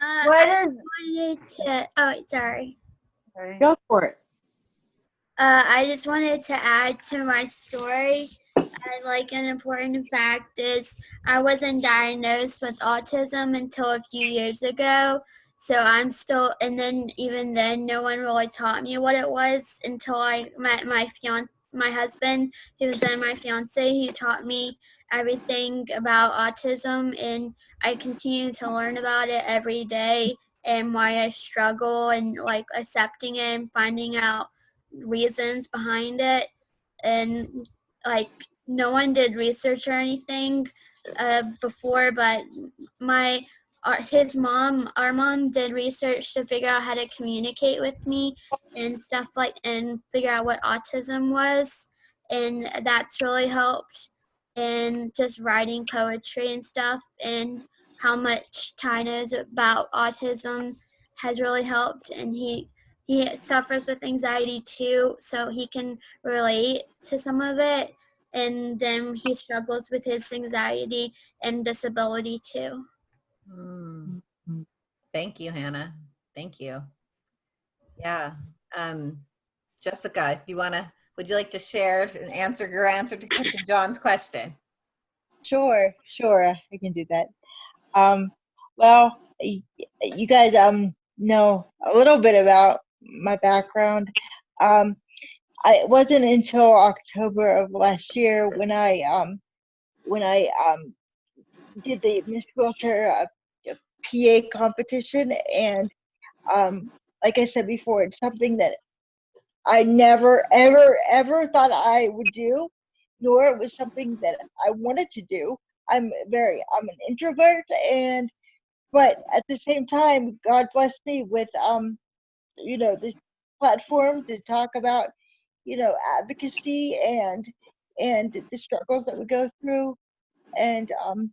Uh, What I wanted to. Oh, sorry. go for it. Uh, I just wanted to add to my story. And like an important fact is, I wasn't diagnosed with autism until a few years ago. So I'm still, and then even then, no one really taught me what it was until I met my fian, my husband, who was then my fiance, who taught me everything about autism, and I continue to learn about it every day and why I struggle and like accepting it and finding out reasons behind it. And like no one did research or anything uh, before but my our, his mom our mom did research to figure out how to communicate with me and stuff like and figure out what autism was. And that's really helped and just writing poetry and stuff and how much ty knows about autism has really helped and he he suffers with anxiety too, so he can relate to some of it. And then he struggles with his anxiety and disability too. Hmm. Thank you, Hannah. Thank you. Yeah. Um, Jessica, do you want to? Would you like to share and answer your answer to, to John's question? Sure, sure, I can do that. Um, well, you guys um know a little bit about my background. Um, I it wasn't until October of last year when I um when I um did the Miss Wheelchair uh, PA competition, and um, like I said before, it's something that I never, ever, ever thought I would do, nor it was something that I wanted to do. I'm very, I'm an introvert, and but at the same time, God blessed me with um, you know, this platform to talk about, you know, advocacy and and the struggles that we go through, and um,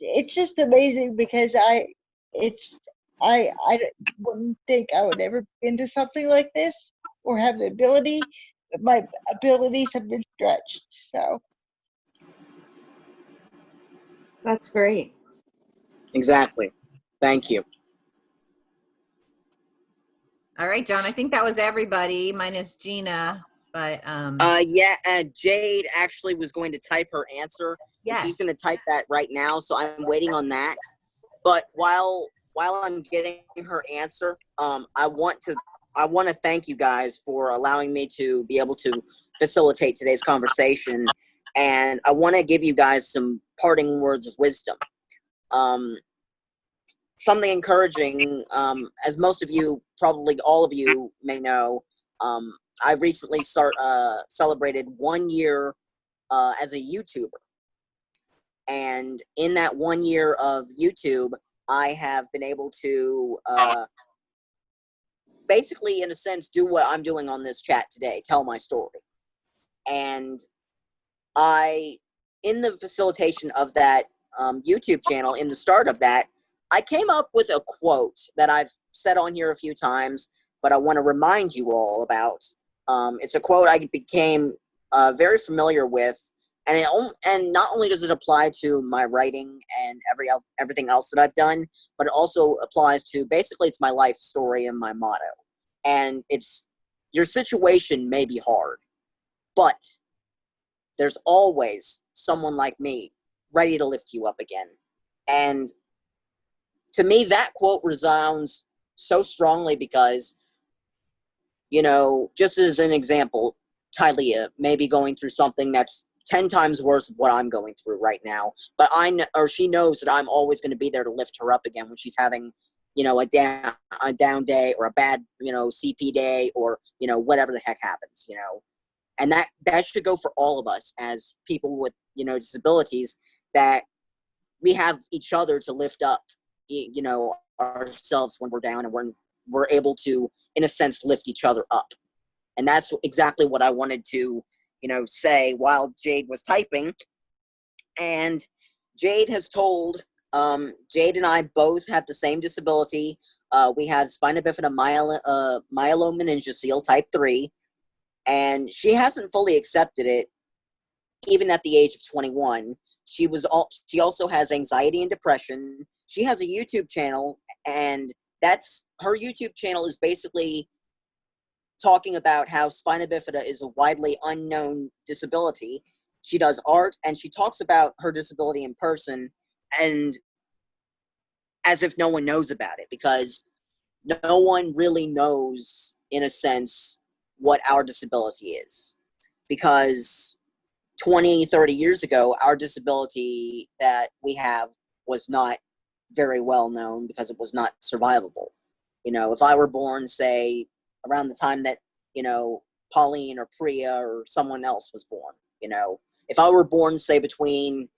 it's just amazing because I, it's I I wouldn't think I would ever be into something like this or have the ability, but my abilities have been stretched. So That's great. Exactly. Thank you. All right, John. I think that was everybody minus Gina. But um, Uh, yeah, uh, Jade actually was going to type her answer. yes. She's going to type that right now, so I'm waiting on that. But while while I'm getting her answer, um, I want to I want to thank you guys for allowing me to be able to facilitate today's conversation, and I want to give you guys some parting words of wisdom. Um, something encouraging, um, as most of you, probably all of you, may know. Um, I recently start uh, celebrated one year uh, as a YouTuber, and in that one year of YouTube, I have been able to uh, basically, in a sense, do what I'm doing on this chat today, tell my story, and I, in the facilitation of that um, YouTube channel, in the start of that, I came up with a quote that I've said on here a few times, but I want to remind you all about. Um, it's a quote I became uh, very familiar with, and it and not only does it apply to my writing and every everything else that I've done, but it also applies to basically it's my life story and my motto. And it's your situation may be hard, but there's always someone like me ready to lift you up again. And to me, that quote resounds so strongly because, you know, just as an example, Tylea may be going through something that's 10 times worse of what I'm going through right now. But I know, or she knows that I'm always going to be there to lift her up again when she's having, you know, a down, a down day or a bad, you know, CP day or, you know, whatever the heck happens, you know. And that, that should go for all of us as people with, you know, disabilities that we have each other to lift up, you know, ourselves when we're down and we're, we're able to, in a sense, lift each other up. And that's exactly what I wanted to, you know, say while Jade was typing. And Jade has told, um, Jade and I both have the same disability. Uh, we have spina bifida myelo, uh, myelomeningocele type 3. And she hasn't fully accepted it, even at the age of 21. She was all, she also has anxiety and depression. She has a YouTube channel, and that's her YouTube channel is basically talking about how spina bifida is a widely unknown disability. She does art and she talks about her disability in person and as if no one knows about it because no one really knows, in a sense, what our disability is. Because 20, 30 years ago, our disability that we have was not very well known because it was not survivable. You know, if I were born, say, around the time that you know Pauline or Priya or someone else was born. You know, if I were born say between,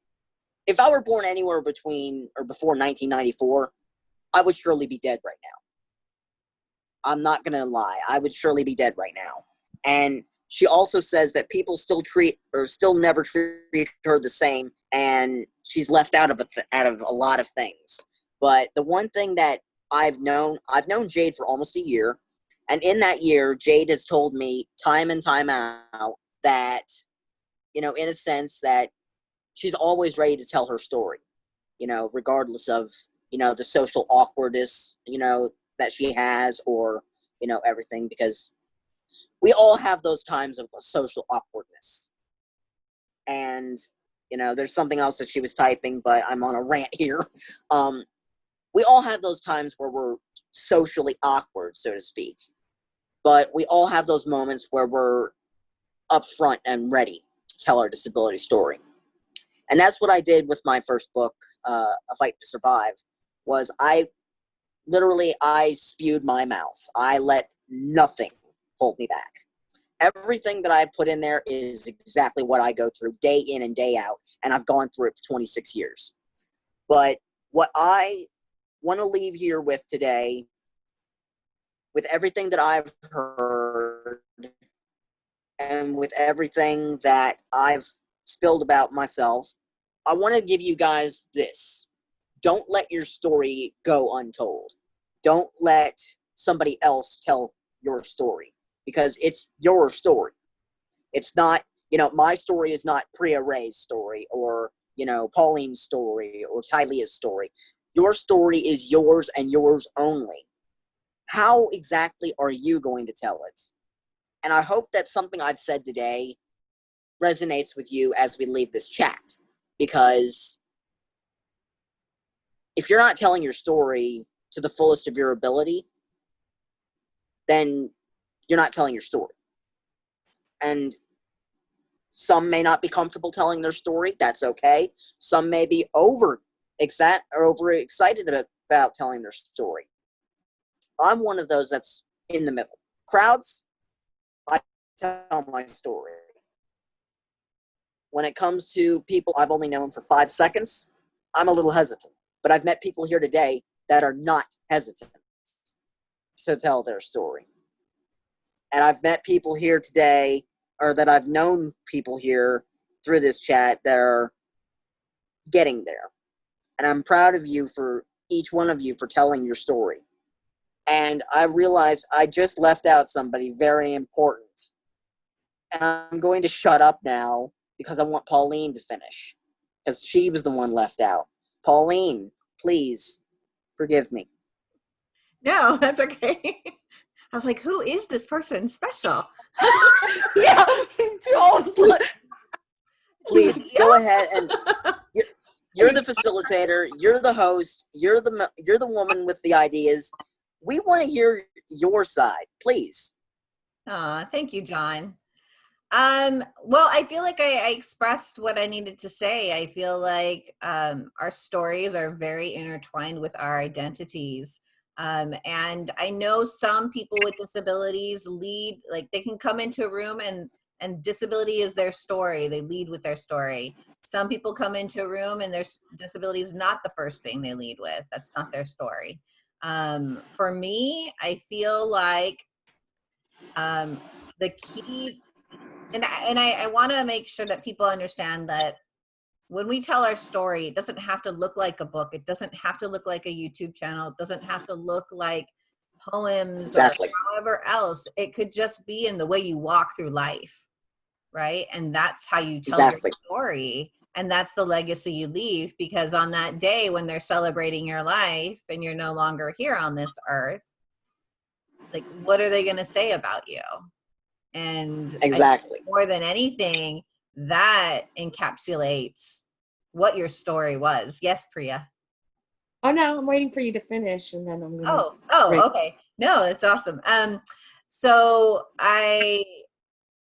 if I were born anywhere between or before 1994, I would surely be dead right now. I'm not gonna lie, I would surely be dead right now. And she also says that people still treat or still never treat her the same, and she's left out of a out of a lot of things. But the one thing that I've known, I've known Jade for almost a year. And in that year, Jade has told me time and time out that, you know, in a sense, that she's always ready to tell her story, you know, regardless of, you know, the social awkwardness, you know, that she has or, you know, everything, because we all have those times of social awkwardness. And, you know, there's something else that she was typing, but I'm on a rant here. Um, we all have those times where we're socially awkward, so to speak. But we all have those moments where we're upfront and ready to tell our disability story. And that's what I did with my first book, uh, A Fight to Survive, was I literally, I spewed my mouth. I let nothing hold me back. Everything that I put in there is exactly what I go through day in and day out, and I've gone through it for 26 years. But what I want to leave here with today, with everything that I've heard, and with everything that I've spilled about myself, I want to give you guys this. Don't let your story go untold. Don't let somebody else tell your story because it's your story. It's not, you know, my story is not Priya Rays' story or, you know, Pauline's story or Tylea's story. Your story is yours and yours only. How exactly are you going to tell it? And I hope that something I've said today resonates with you as we leave this chat because if you're not telling your story to the fullest of your ability, then you're not telling your story. And some may not be comfortable telling their story. That's okay. Some may be over excited or over excited about, about telling their story. I'm one of those that's in the middle. Crowds, I tell my story. When it comes to people I've only known for five seconds, I'm a little hesitant. But I've met people here today that are not hesitant to tell their story. And I've met people here today, or that I've known people here through this chat that are getting there. And I'm proud of you for each one of you for telling your story. And I realized I just left out somebody very important. And I'm going to shut up now because I want Pauline to finish because she was the one left out. Pauline, please forgive me. No, that's okay. I was like, who is this person special? yeah, like, please go ahead and you're, you're the facilitator. You're the host. You're the you're the woman with the ideas. We want to hear your side, please. Aw, thank you, John. Um, well, I feel like I, I expressed what I needed to say. I feel like um, our stories are very intertwined with our identities. Um, and I know some people with disabilities lead, like they can come into a room and and disability is their story. They lead with their story. Some people come into a room and their disability is not the first thing they lead with. That's not their story. Um, for me, I feel like um, the key and I, and I, I want to make sure that people understand that when we tell our story, it doesn't have to look like a book. It doesn't have to look like a YouTube channel. It doesn't have to look like poems Exactly. or however else. It could just be in the way you walk through life, right? And that's how you tell Exactly. your story. And that's the legacy you leave because on that day when they're celebrating your life and you're no longer here on this earth, like what are they going to say about you? And Exactly. more than anything, that encapsulates what your story was. Yes, Priya. Oh no, I'm waiting for you to finish, and then I'm gonna. Oh, oh, okay. No, it's awesome. Um, so I,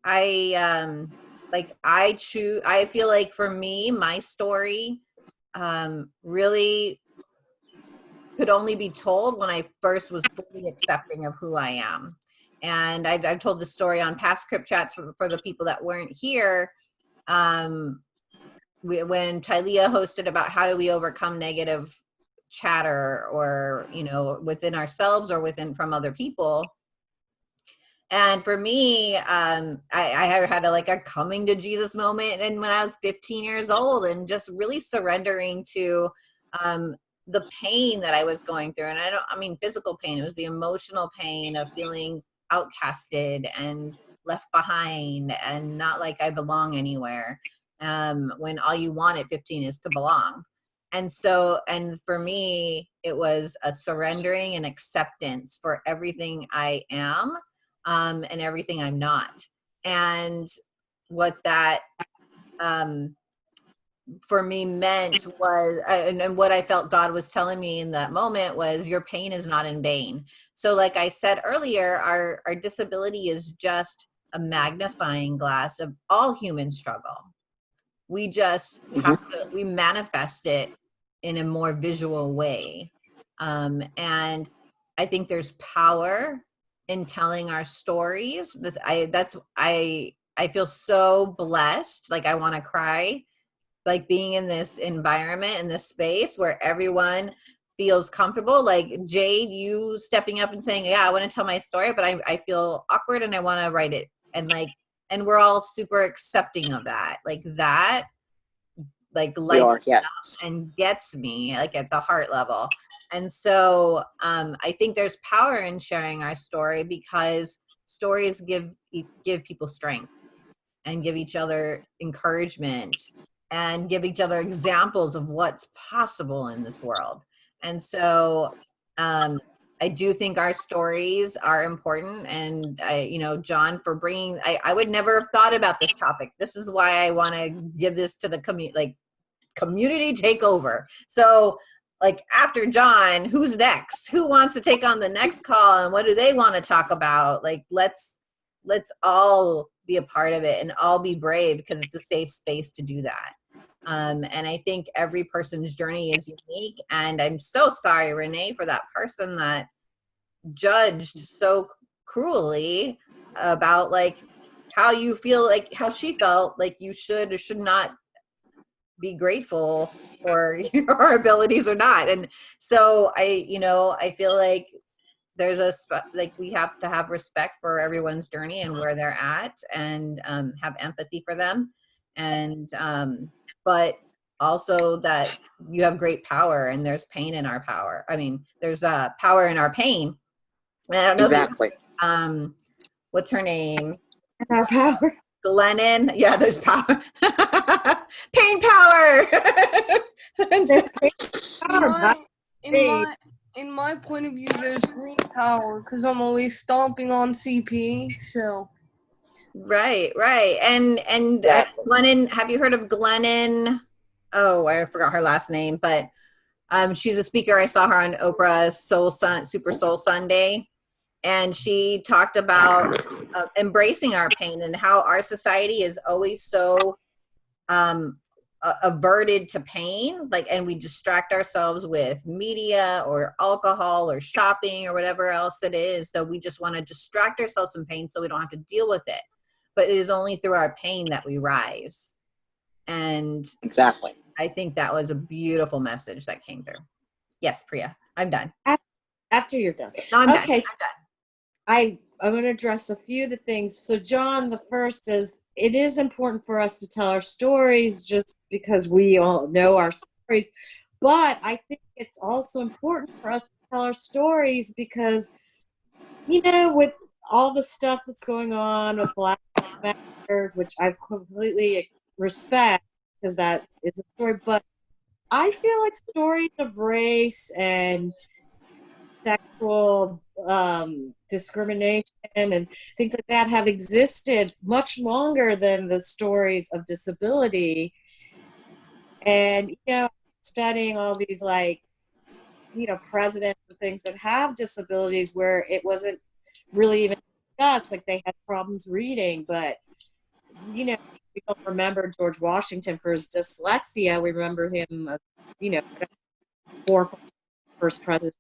I, um, like I choose. I feel like for me, my story, um, really could only be told when I first was fully accepting of who I am. And I've, I've told the story on past Crip Chats for, for the people that weren't here. Um, we, when Tylea hosted about how do we overcome negative chatter or, you know, within ourselves or within from other people. And for me, um, I, I had a, like a coming to Jesus moment, and when I was 15 years old, and just really surrendering to um, the pain that I was going through. And I don't, I mean, physical pain, it was the emotional pain of feeling outcasted and left behind and not like I belong anywhere. Um, when all you want at 15 is to belong. And so, and for me, it was a surrendering and acceptance for everything I am um, and everything I'm not. And what that um, for me meant was uh, and, and what i felt god was telling me in that moment was your pain is not in vain so like i said earlier our our disability is just a magnifying glass of all human struggle. We just have to we manifest it in a more visual way. Um, and i think there's power in telling our stories. That i that's i i feel so blessed. Like i want to cry. Like being in this environment in this space where everyone feels comfortable. Like jade you stepping up and saying yeah i want to tell my story but i, I feel awkward and i want to write it and like and we're all super accepting of that like that like lights are, yes. and gets me like at the heart level and so um i think there's power in sharing our story because stories give give people strength and give each other encouragement and give each other examples of what's possible in this world. And so um, I do think our stories are important. And I, you know, John, for bringing, I, I would never have thought about this topic. This is why I want to give this to the community, like community takeover. So like after John, who's next? Who wants to take on the next call and what do they want to talk about? Like let's let's all be a part of it and all be brave because it's a safe space to do that. Um, and I think every person's journey is unique. And I'm so sorry, Renee, for that person that judged so cruelly about like how you feel like how she felt like you should or should not be grateful for your abilities or not. And so I, you know, I feel like there's a like we have to have respect for everyone's journey and where they're at and um, have empathy for them and um, but also that you have great power and there's pain in our power i mean there's uh, power in our pain and i don't know if you- Exactly. um what's her name Our power. glennon yeah there's power pain power There's great In my, in my in my point of view, there's green power because I'm always stomping on CP. So Right, right. And and uh, Yeah. Glennon, have you heard of Glennon? Oh, I forgot her last name, but um, she's a speaker. I saw her on Oprah's Soul Sun, Super Soul Sunday, and she talked about uh, embracing our pain and how our society is always so um, a- averted to pain. Like, and we distract ourselves with media or alcohol or shopping or whatever else it is. So we just want to distract ourselves from pain so we don't have to deal with it but it is only through our pain that we rise. And Exactly. I think that was a beautiful message that came through. Yes, Priya, I'm done. After you're done. No, I'm Okay, done. I I'm going to address a few of the things. So, John, the first is it is important for us to tell our stories just because we all know our stories, but I think it's also important for us to tell our stories because, you know, with all the stuff that's going on with Black Matters, which I completely respect because that is a story, but I feel like stories of race and sexual um, discrimination and things like that have existed much longer than the stories of disability. And, you know, studying all these, like, you know, presidents and things that have disabilities where it wasn't really even discussed, like they had problems reading, but, you know, we don't remember George Washington for his dyslexia. We remember him, uh, you know, for first president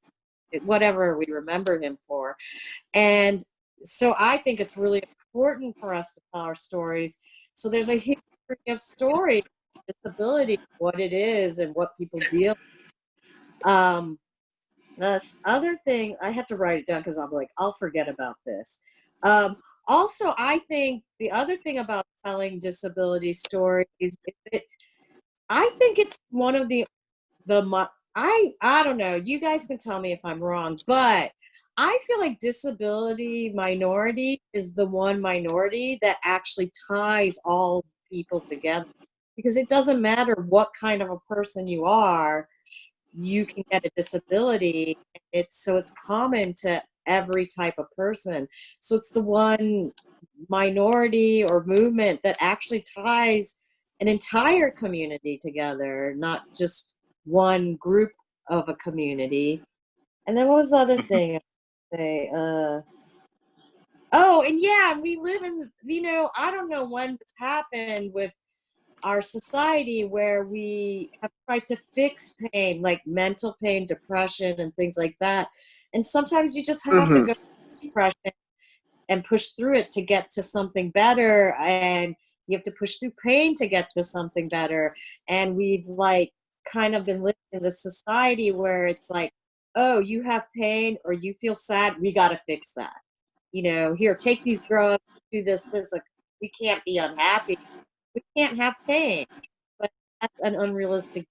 whatever we remember him for. And so I think it's really important for us to tell our stories. So there's a history of story, disability, what it is, and what people deal. with. Um, this other thing, I had to write it down because I'm like, I'll forget about this. Um, also, I think the other thing about telling disability stories is that I think it's one of the the I I don't know. You guys can tell me if I'm wrong, but I feel like disability minority is the one minority that actually ties all people together because it doesn't matter what kind of a person you are, you can get a disability. It's so it's common to every type of person. So it's the one minority or movement that actually ties an entire community together, not just one group of a community. And then what was the other thing? I say, uh, oh, and yeah, we live in, you know, I don't know when this happened with our society where we have tried to fix pain, like mental pain, depression, and things like that. And sometimes you just have to Mhm. go through depression and push through it to get to something better. And you have to push through pain to get to something better. And we've like kind of been living in this society where it's like, oh, you have pain or you feel sad, we got to fix that. You know, here, take these drugs, do this, this. Like, we can't be unhappy. We can't have pain. But that's an unrealistic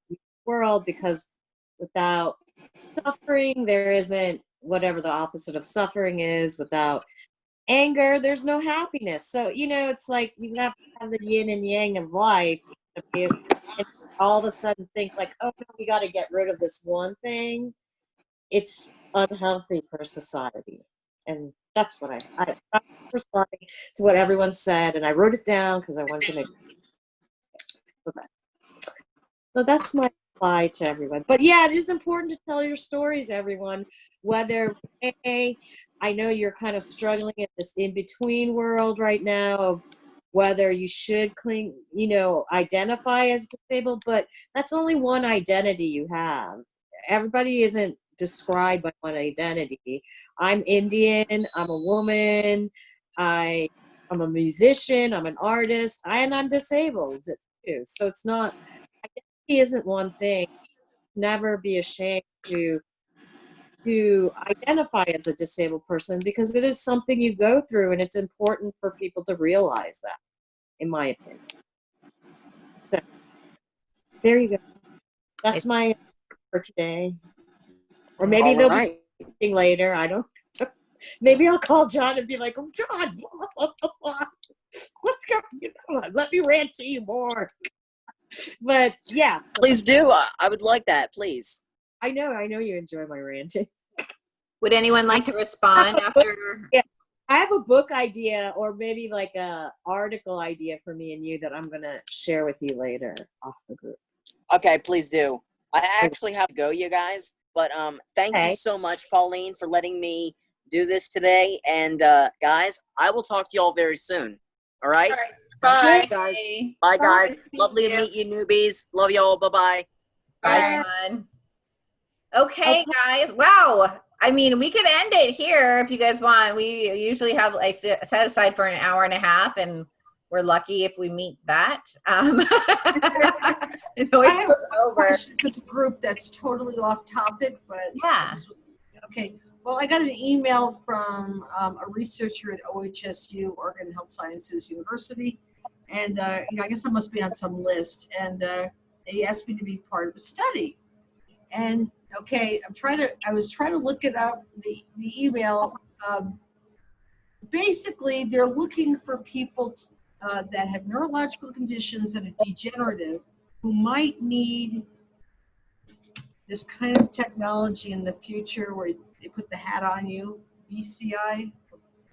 world because without suffering, there isn't whatever the opposite of suffering is. Without anger, there's no happiness. So, you know, it's like you have to have the yin and yang of life and all of a sudden think like, oh, no, we got to get rid of this one thing. It's unhealthy for society. And that's what I, I, I'm responding to what everyone said. And I wrote it down because I wanted to make so that's my reply to everyone. But yeah, it is important to tell your stories, everyone. Whether A, I know you're kind of struggling in this in between world right now whether you should cling, you know, identify as disabled, but that's only one identity you have. Everybody isn't described by one identity. I'm Indian, I'm a woman, I I'm a musician, I'm an artist, and I'm disabled too. So it's not identity isn't one thing. Never be ashamed to to identify as a disabled person because it is something you go through and it's important for people to realize that in my opinion so there you go that's my for today or maybe All they'll right. be later i don't maybe i'll call john and be like oh john what's going on let me rant to you more but yeah Please do. I would like that. Please. I know i know you enjoy my ranting Would anyone like to respond after? Yeah. I have a book idea or maybe like a article idea for me and you that I'm gonna share with you later off the group. Okay, please do. I actually have to go, you guys. But um, thank Okay. you so much, Pauline, for letting me do this today. And uh, guys, I will talk to you all very soon. All right. All right, bye. guys. Bye. Bye, guys. Bye. Lovely to meet you, newbies. Love you all. Bye bye. Bye, John. Okay, guys. Wow. I mean, we could end it here if you guys want. We usually have like set aside for an hour and a half, and we're lucky if we meet that. Um, it always I have goes a over. question for the group that's totally off topic, but. Yeah. Okay, well, I got an email from um, a researcher at OHSU, Oregon Health Sciences University. And, uh, you know, I guess I must be on some list, and uh, they asked me to be part of a study. And, okay, I'm trying to, I was trying to look it up, the, the email. um, Basically, they're looking for people uh, that have neurological conditions that are degenerative who might need this kind of technology in the future where they put the hat on you, BCI,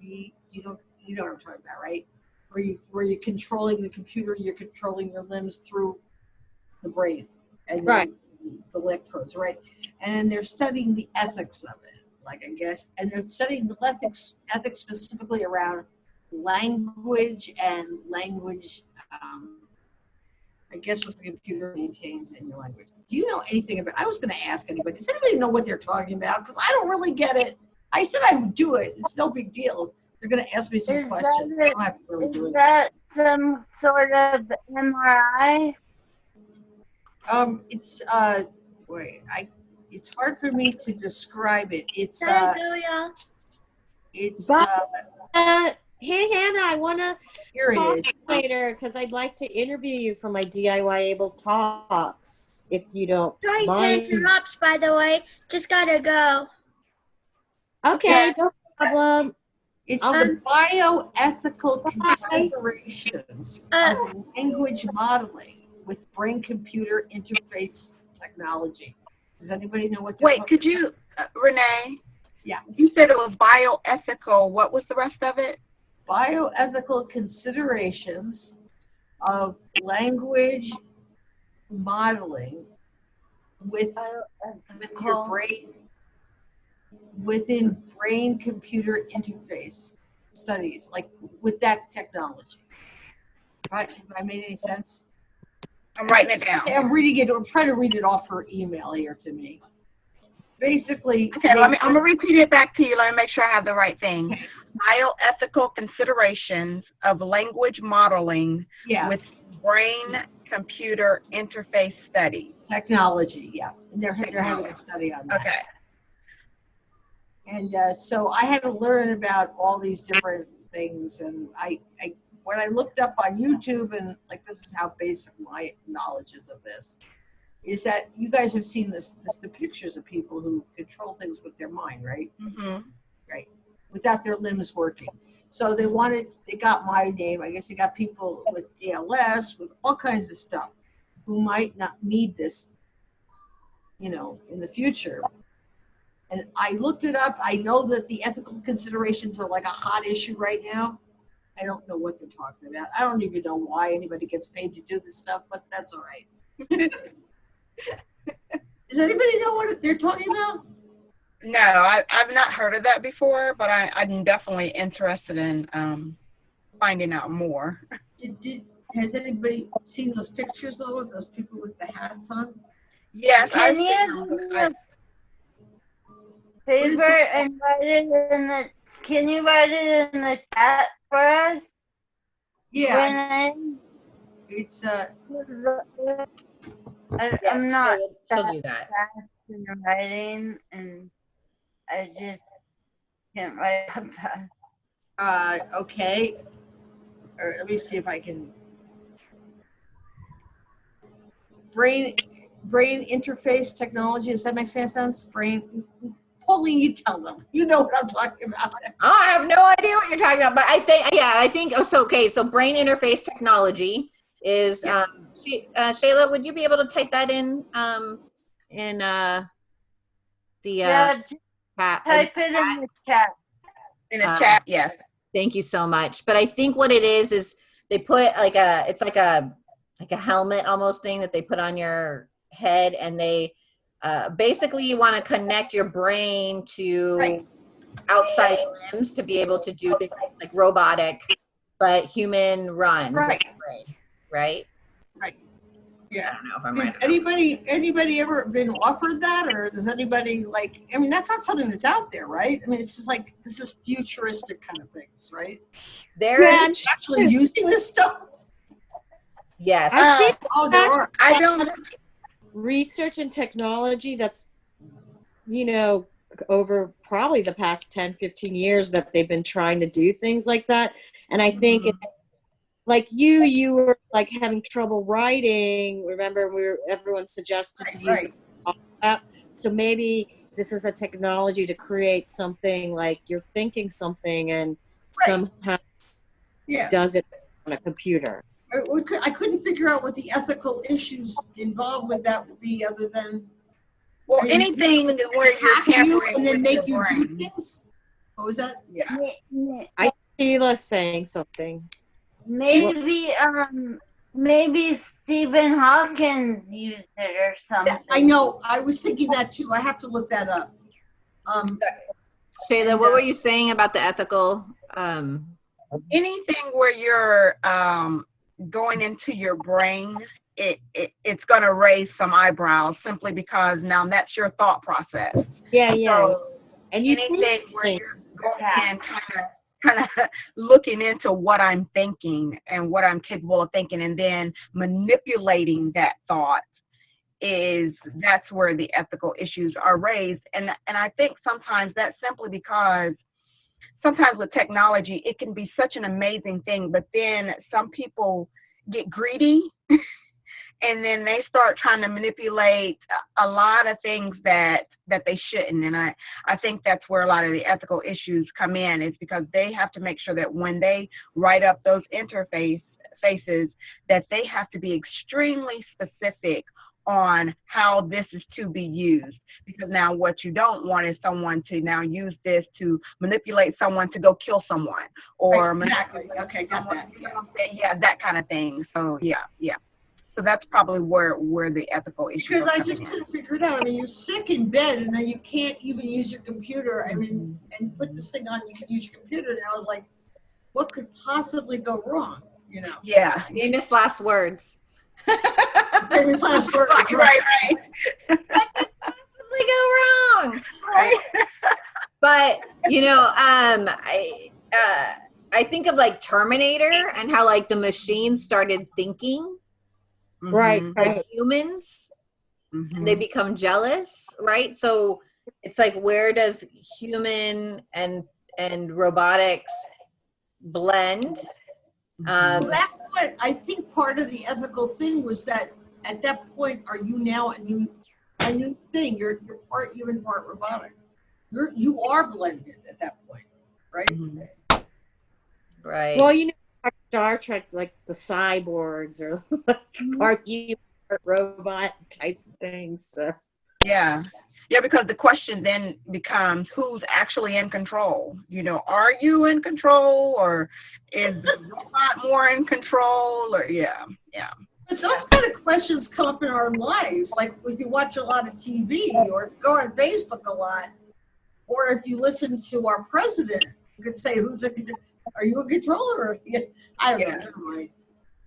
B, you know, you know what I'm talking about, right? Where you where you're controlling the computer, you're controlling your limbs through the brain and Right. The electrodes, right? And they're studying the ethics of it, like I guess, and they're studying the ethics ethics specifically around language and language um, I guess what the computer maintains in your language. Do you know anything about? I was going to ask anybody. Does anybody know what they're talking about? Because I don't really get it. I said I would do it. It's no big deal. They're going to ask me some Is that questions. I don't have to really Is do it. that some sort of MRI? Um, it's uh, wait, I. It's hard for me to describe it. It's There uh, you go, y'all. it's But- uh, Uh, hey Hannah, I wanna here it talk is. later because I'd like to interview you for my DIY able talks. If you don't Sorry to mind. interrupt, by the way. Just gotta go. Okay, no problem. It's Um, the bioethical considerations Uh, of language modeling with brain-computer interface technology. Does anybody know what? they're Wait, could you, uh, Renee? Yeah. You said it was bioethical. What was the rest of it? bioethical considerations of language modeling with with your brain within brain computer interface studies like with that technology right have i made any sense I'm writing it down. i'm reading it i'm trying to read it off her email here to me basically Okay, they- let me, I'm gonna repeat it back to you. Let me make sure I have the right thing. Bioethical considerations of language modeling yeah with brain-computer interface study. technology yeah and they're, they're having a study on that Okay. And uh, so I had to learn about all these different things. And I, I, when I looked up on YouTube, and like this is how basic my knowledge is of this, is that you guys have seen this, this the pictures of people who control things with their mind, right? Mm-hmm. Right, without their limbs working. So they wanted, they got my name. I guess they got people with ALS, with all kinds of stuff, who might not need this, you know, in the future. And I looked it up. I know that the ethical considerations are like a hot issue right now. I don't know what they're talking about. I don't even know why anybody gets paid to do this stuff, but that's all right. Does anybody know what they're talking about? No, I, I've not heard of that before, but I, I'm definitely interested in um, finding out more. Did, did has anybody seen those pictures though of those people with the hats on? Yes, I've Can seen you them. Do me I- a favor and write it in the, can you write it in the chat for us? Yeah, Renee? it's uh I, Yes, I'm not she'll, she'll do that. fast in writing and I just can't write up fast. uh okay. Or let me see if I can brain brain interface technology. Does that make sense? Brain Pauline, you tell them. You know what I'm talking about. Oh, I have no idea what you're talking about, but I think, yeah, I think, oh, so, okay, so brain interface technology is, Yeah. um, she, uh, Shayla, would you be able to type that in, um, in, uh, the, uh, Yeah, just chat? type it in the chat. In the Uh, chat, yes. Thank you so much. But I think what it is is they put like a it's like a like a helmet almost thing that they put on your head and they uh, basically you want to connect your brain to Right. outside limbs to be able to do things like robotic but human run Right. brain, right? I Yeah. don't know if I'm Does right. anybody, anybody ever been offered that or does anybody like, I mean, that's not something that's out there, right? I mean, it's just like, this is futuristic kind of things, right? There Yeah, is I'm sure Actually using this stuff? yes. I think Oh, there are. I don't. Research and technology that's you know over probably the past 10 15 years that they've been trying to do things like that. And i think it, like you you were like having trouble writing. Remember we were everyone suggested to use Right, the app. So maybe this is a technology to create something like you're thinking something and Right. somehow Yeah. does it on a computer I, we cou- I couldn't figure out what the ethical issues involved with that would be other than Well, I mean, anything where you're hack you tampering and then make your you do things? What was that? Yeah. I Sheila's saying something Maybe um maybe Stephen Hawkins used it or something. I know, I was thinking that too. I have to look that up. Um, Shayla, what uh, were you saying about the ethical um Anything where you're um, going into your brain, it, it it's going to raise some eyebrows simply because now that's your thought process. yeah yeah So and you anything where you're going and kind of kind of looking into what I'm thinking and what I'm capable of thinking, and then manipulating that thought is that's where the ethical issues are raised. And and I think sometimes that's simply because sometimes with technology it can be such an amazing thing, but then some people get greedy. And then they start trying to manipulate a lot of things that that they shouldn't. And I, I think that's where a lot of the ethical issues come in is because they have to make sure that when they write up those interface faces that they have to be extremely specific on how this is to be used because now what you don't want is someone to now use this to manipulate someone to go kill someone or exactly, okay, got that. you know what I'm saying? yeah that kind of thing so yeah yeah so that's probably where where the ethical issue. Because I just in. couldn't figure it out. I mean, you're sick in bed and then you can't even use your computer. I mean, mm-hmm. and put this thing on, you can use your computer. And I was like, what could possibly go wrong? You know, yeah famous last words? Famous last words. right right right possibly go wrong? Right. But you know, um, I uh, I think of like Terminator and how like the machine started thinking right Mhm, like right humans, mhm. and they become jealous, right? So it's like where does human and and robotics blend? Um, Well, that's what I think part of the ethical thing was that at that point, are you now a new, a new thing? You're, you're part human, part robotic. You're, you are blended at that point, right? Mhm. right. Well, you know, like Star Trek, like the cyborgs or like part human, part robot type things. So. Yeah. Yeah, because the question then becomes who's actually in control? You know, are you in control or is the robot more in control or yeah, yeah. But those kind of questions come up in our lives, like if you watch a lot of TV or go on Facebook a lot, or if you listen to our president, you could say, "Who's a? Are you a controller?" Or, I don't know. Yeah. Never mind.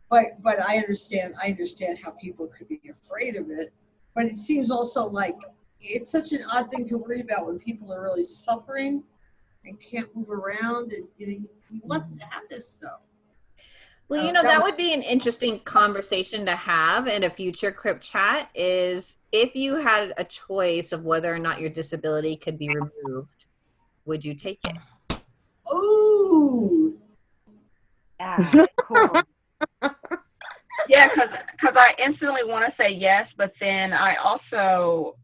But but I understand. I understand how people could be afraid of it. But it seems also like it's such an odd thing to worry about when people are really suffering and can't move around, and you, know, you want them to have this stuff. Well, you know, that that would be an interesting conversation to have in a future Crip Chat is if you had a choice of whether or not your disability could be removed, would you take it? Ooh, Yeah, cool. Yeah, because I instantly want to say yes, but then I also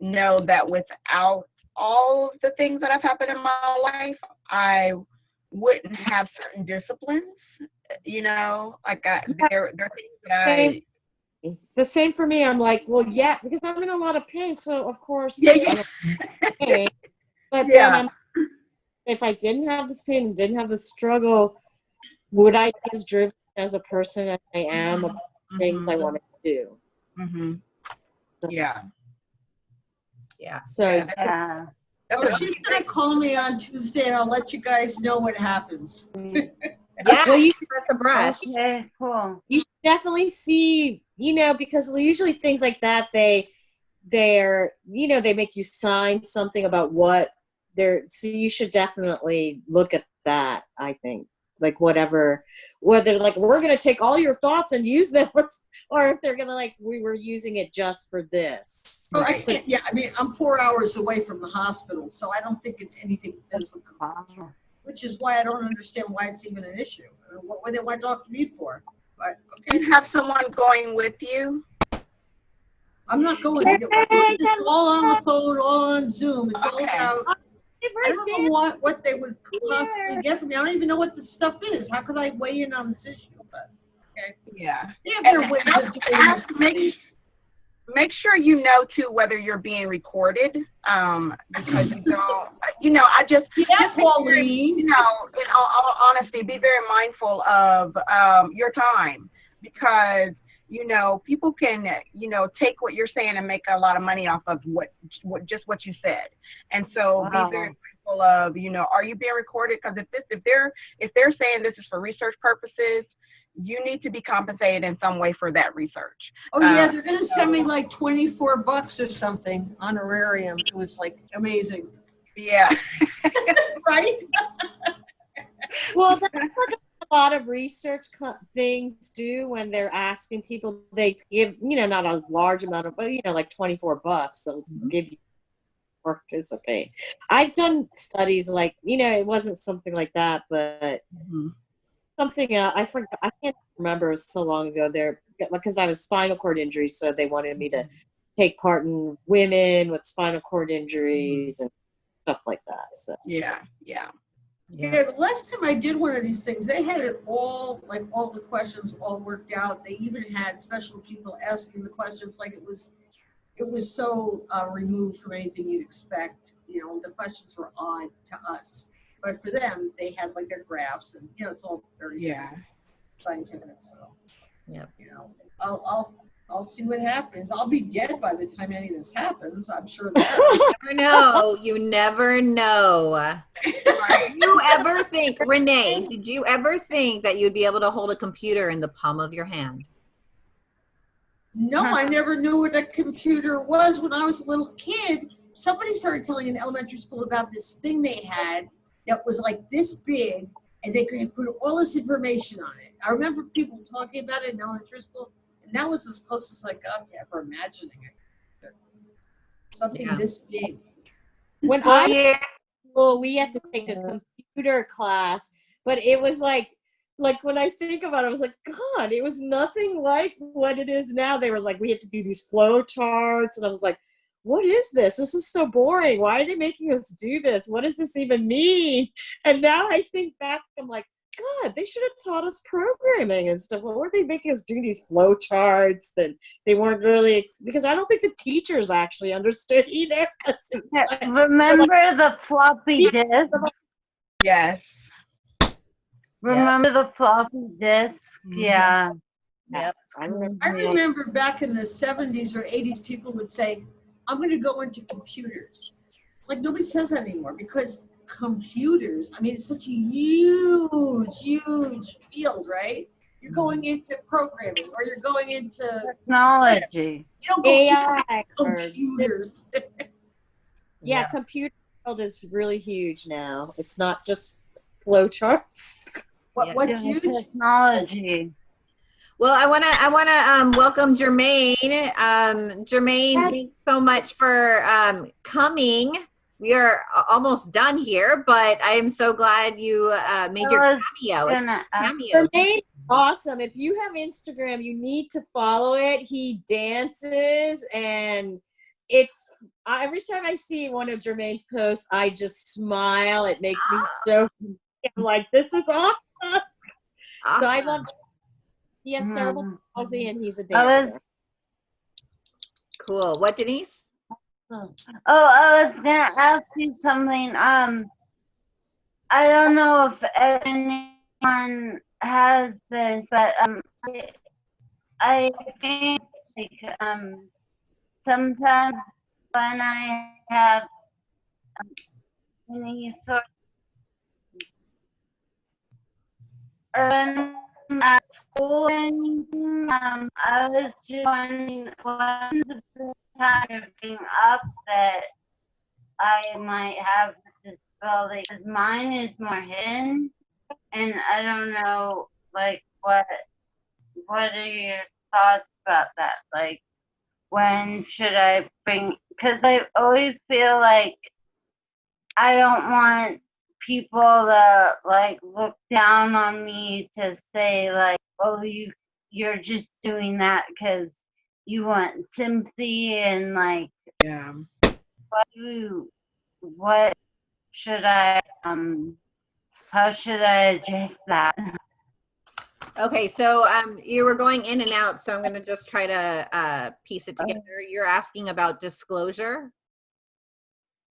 know that without all of the things that have happened in my life, I wouldn't have certain disciplines. You know, like I, Yeah. there, there are things that I. The same for me. I'm like, well, yeah, because I'm in a lot of pain, so of course. Yeah, yeah. pain. But Yeah. then I'm if I didn't have this pain and didn't have the struggle, would I be as driven as a person as I am about the things I Mhm. want to do? hmm Yeah. Yeah. So Yeah. That's Oh, she's gonna call me on Tuesday and I'll let you guys know what happens. Yeah. Well, you- give us a brush. Okay, cool. you should definitely see you know because usually things like that they they're you know they make you sign something about what they're so you should definitely look at that i think like whatever whether like we're gonna take all your thoughts and use them or if they're gonna like we were using it just for this Oh, I Right. can't, yeah, I mean, I'm four hours away from the hospital, so I don't think it's anything physical, Wow. which is why I don't understand why it's even an issue. I mean, What would they want to talk to me for? But, okay, you have someone going with you? I'm not going, it's all on the phone, all on Zoom, it's all Okay. about, I don't know what, what they would possibly get from me. I don't even know what this stuff is. How could I weigh in on this issue? But okay. Yeah. have their And ways of doing make, make sure you know too whether you're being recorded, um, because you don't, you know, I just, Yeah, just sure, Pauline. you know, in all, all honesty, be very mindful of um, your time because you know people can you know take what you're saying and make a lot of money off of what, what just what you said, and so Wow. be very mindful of you know are you being recorded because if this if they're if they're saying this is for research purposes. You need to be compensated in some way for that research. Oh yeah, Uh, they're gonna send me like twenty-four bucks or something honorarium. It was like amazing, Yeah. right? well that's what a lot of research things do when they're asking people they give you know not a large amount of but you know like 24 bucks they'll give you participate i've done studies like you know it wasn't something like that but Mhm. something uh, i forgot i can't remember so long ago there because i was spinal cord injury so they wanted me to take part in women with spinal cord injuries and stuff like that so Yeah. Yeah. Yeah, the last time I did one of these things, they had it all, like all the questions all worked out. They even had special people asking the questions like it was, it was so uh, removed from anything you'd expect. You know, the questions were odd to us, but for them, they had like their graphs and, you know, it's all very Yeah. scientific, so. Yep. You know, I'll, I'll, I'll see what happens. I'll be dead by the time any of this happens, I'm sure that. never know. You never know. Did you ever think, Renee, did you ever think that you'd be able to hold a computer in the palm of your hand? No, I never knew what a computer was when I was a little kid. Somebody started telling in elementary school about this thing they had that was like this big and they could put all this information on it. I remember people talking about it in elementary school, and that was as close as I got to ever imagining it. Something Yeah. this big. when i yeah. school, we had to take a computer class, but it was like, like when I think about it, I was like, God, it was nothing like what it is now. They were like, we had to do these flow charts, and I was like, what is this? This is so boring. Why are they making us do this? What does this even mean? And now I think back, I'm like, God, they should have taught us programming and stuff. What were they making us do these flow charts? And they weren't really because I don't think the teachers actually understood either. it was like- Remember the floppy disk? Yes. Remember the floppy disk? Mhm. Yeah. Yep. I remember I remember back in the 70s or 80s, people would say, I'm going to go into computers. Like nobody says that anymore because computers, I mean, it's such a huge, huge field, right? You're going into programming or you're going into, Technology. you don't go AI into or computers. yeah, computer world is really huge now. It's not just flowcharts. What, Yeah. what's Yeah, huge? Technology. Well, I want to I want to um, welcome Jermaine. Um, Jermaine, thanks so much for um, coming. We are almost done here, but I am so glad you uh, made your cameo. It's gonna cameo. Jermaine, awesome. If you have Instagram, you need to follow it. He dances and it's every time I see one of Jermaine's posts, I just smile. It makes me so I'm like, this is awesome. So I love he has cerebral palsy and he's a dancer. Cool. What, Denise? Oh, I was gonna ask you something. Um, I don't know if anyone has this, but um, I, I think like, um, sometimes when I have um, any sort or when I'm at school or anything, um, I was just wondering when's the time to bring up that I might have a disability. 'Cause Mine is more hidden, and I don't know, like, what what are your thoughts about that? Like, when should I bring? Because I always feel like I don't want people to like look down on me to say like, oh, you you're just doing that because you want sympathy and like Yeah. what do you, what should I um how should I address that? Okay, so um, you were going in and out, so I'm gonna just try to uh, piece it together. You're asking about disclosure.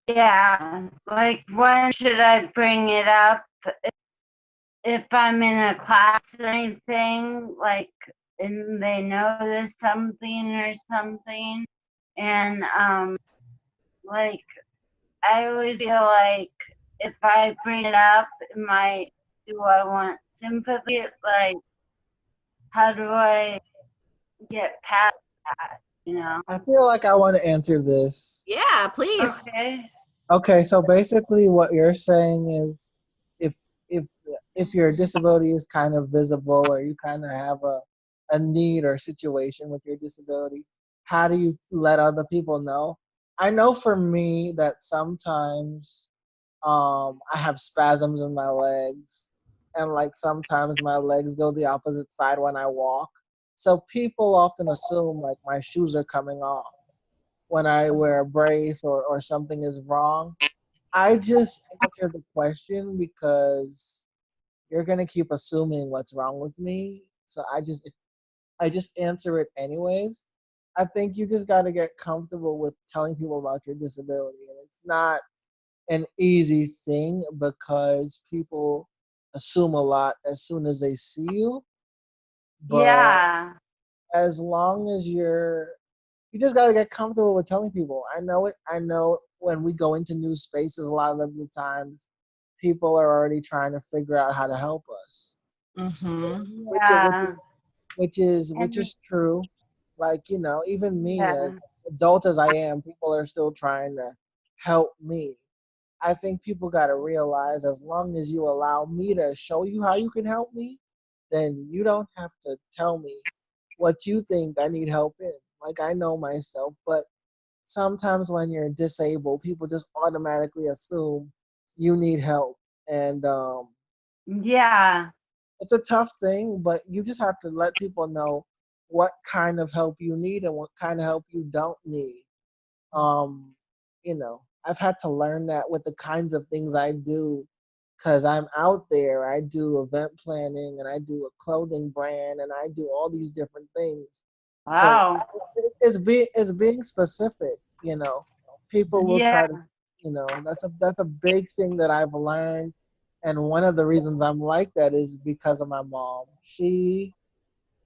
Yeah, like when should I bring it up? If- If I'm in a class or anything, like, and they notice something or something, and um, like, I always feel like if I bring it up, it might do I want sympathy? Like, how do I get past that? You know? I feel like I want to answer this. Yeah, please. Okay. Okay, so basically what you're saying is if if if your disability is kind of visible or you kind of have a a need or situation with your disability, how do you let other people know? I know for me that sometimes um I have spasms in my legs and like sometimes my legs go the opposite side when I walk. So people often assume like my shoes are coming off when I wear a brace or, or something is wrong. I just answer the question because you're gonna keep assuming what's wrong with me. So I just I just answer it anyways. I think you just gotta get comfortable with telling people about your disability. And it's not an easy thing because people assume a lot as soon as they see you. But yeah. as long as you're you just gotta get comfortable with telling people. I know it I know when we go into new spaces a lot of the times people are already trying to figure out how to help us. Mm-hmm. Which Yeah. which is which is true. Like, you know, even me Yeah. as adult as I am, people are still trying to help me. I think people gotta realize as long as you allow me to show you how you can help me, then you don't have to tell me what you think I need help in. Like I know myself, but sometimes when you're disabled, people just automatically assume you need help. And um, Yeah. It's a tough thing, but you just have to let people know what kind of help you need and what kind of help you don't need. Um, you know, I've had to learn that with the kinds of things I do because I'm out there. I do event planning and I do a clothing brand and I do all these different things. Wow. So it's being it's being specific, you know. People will try to you know, that's a that's a big thing that I've learned. And one of the reasons I'm like that is because of my mom. She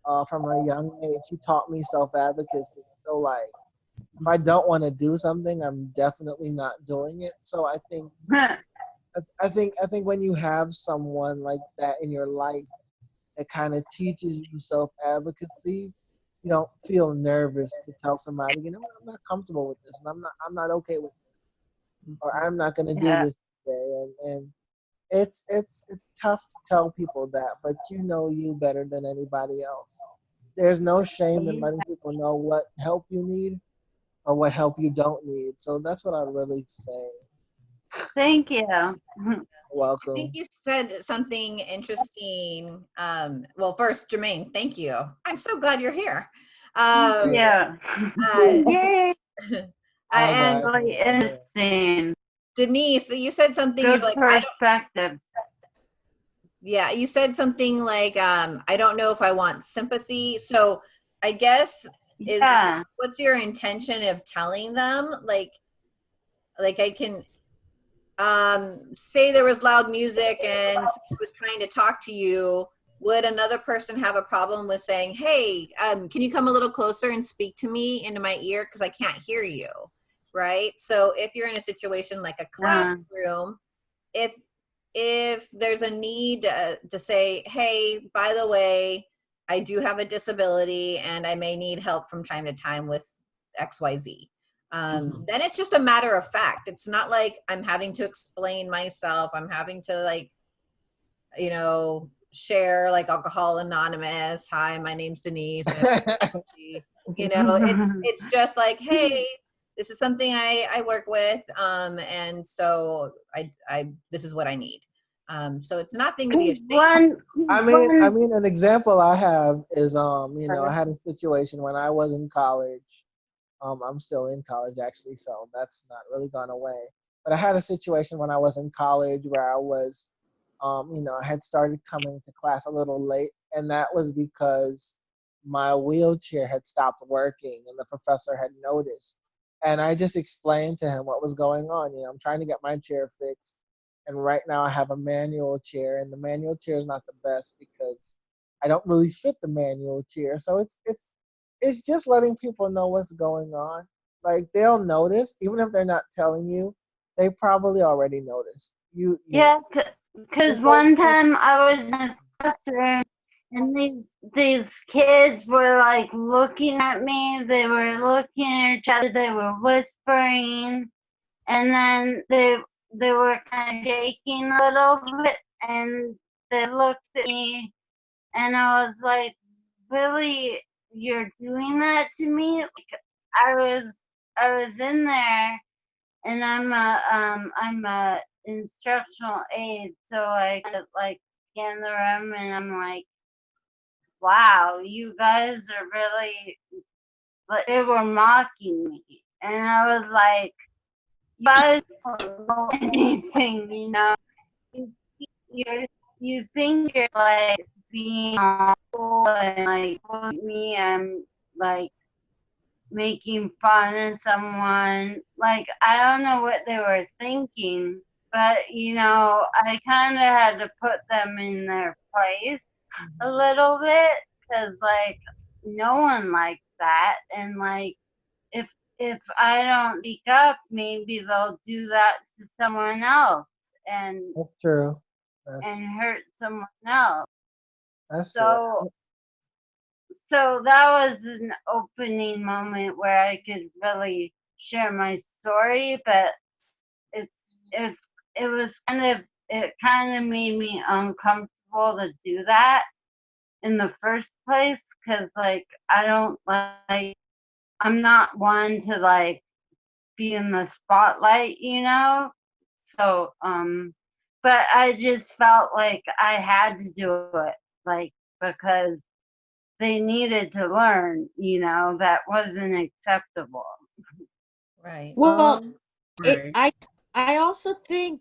uh, from a young age, she taught me self advocacy. So like if I don't want to do something, I'm definitely not doing it. So I think I- I think I think when you have someone like that in your life that kind of teaches you self advocacy, you don't feel nervous to tell somebody, you know, I'm not comfortable with this, and I'm not I'm not okay with this, or I'm not going to do Yeah. this today, and and it's it's it's tough to tell people that, but you know you better than anybody else. There's no shame in letting people know what help you need or what help you don't need. So that's what I really say. Thank you. I Welcome. think you said something interesting. Um, well, first, Jermaine, thank you. I'm so glad you're here. Um, Yeah. uh, Yay! uh, Hi, and. Really interesting. Denise, you said something. Good like, perspective. yeah, you said something like, um, I don't know if I want sympathy. So, I guess is Yeah. what's your intention of telling them? Like, like I can, um, say there was loud music and someone was trying to talk to you, would another person have a problem with saying, "Hey, um, can you come a little closer and speak to me into my ear because I can't hear you?" Right. So if you're in a situation like a classroom, if if there's a need uh, to say, "Hey, by the way, I do have a disability and I may need help from time to time with X, Y, Z." Um, Then it's just a matter of fact. It's not like I'm having to explain myself. I'm having to like, you know, share like alcohol anonymous hi my name's denise you know it's it's just like hey this is something i i work with um and so i i this is what i need um so it's nothing to be ashamed One, I mean, I mean, an example I have is, um, you know, I had a situation when I was in college. Um, I'm still in college actually, so that's not really gone away. But I had a situation when I was in college where I was, um, you know, I had started coming to class a little late, and that was because my wheelchair had stopped working, and the professor had noticed. And I just explained to him what was going on. You know, I'm trying to get my chair fixed and right now I have a manual chair, and the manual chair is not the best because I don't really fit the manual chair. So it's it's it's just letting people know what's going on. Like they'll notice, even if they're not telling you, they probably already noticed. You, you yeah, because one time I was in a classroom and these these kids were like looking at me. They were looking at each other. They were whispering, and then they they were kind of shaking a little bit, and they looked at me, and I was like, "Really, you're doing that to me?" Like, I was I was in there, and I'm a um I'm a instructional aide, so I like in the room, and I'm like, "Wow, you guys are really," but they were mocking me, and I was like you guys don't know anything, you know. You you think you're like being cool and like me, I'm like making fun of someone. Like I don't know what they were thinking, but you know, I kind of had to put them in their place a little bit because like no one likes that, and like if if I don't speak up, maybe they'll do that to someone else and That's true. That's and hurt someone else. that's true. So so that was an opening moment where I could really share my story, but it's it's it was kind of it kind of made me uncomfortable to do that in the first place because like I don't like I'm not one to like be in the spotlight, you know? So, um, but I just felt like I had to do it, like, because they needed to learn, you know, that wasn't acceptable. right Well, um, it, I I also think.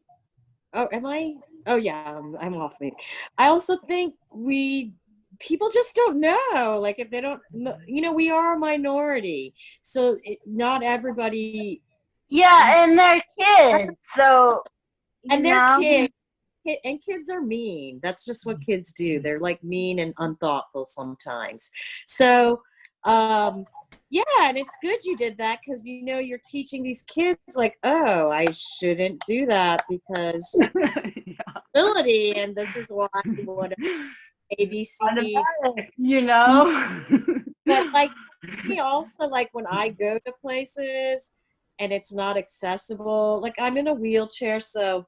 Oh, am I? Oh yeah, I'm, I'm off mute. I also think we people just don't know. Like if they don't, you know, we are a minority, so it, not everybody. Yeah, and they're kids, so and they're know? kids. And kids are mean. That's just what kids do. They're like mean and unthoughtful sometimes. So, um, yeah, and it's good you did that because you know you're teaching these kids like, oh, I shouldn't do that because ability, and this is why what A B C D. Automatic, you know. But like me also like when I go to places and it's not accessible, like I'm in a wheelchair, so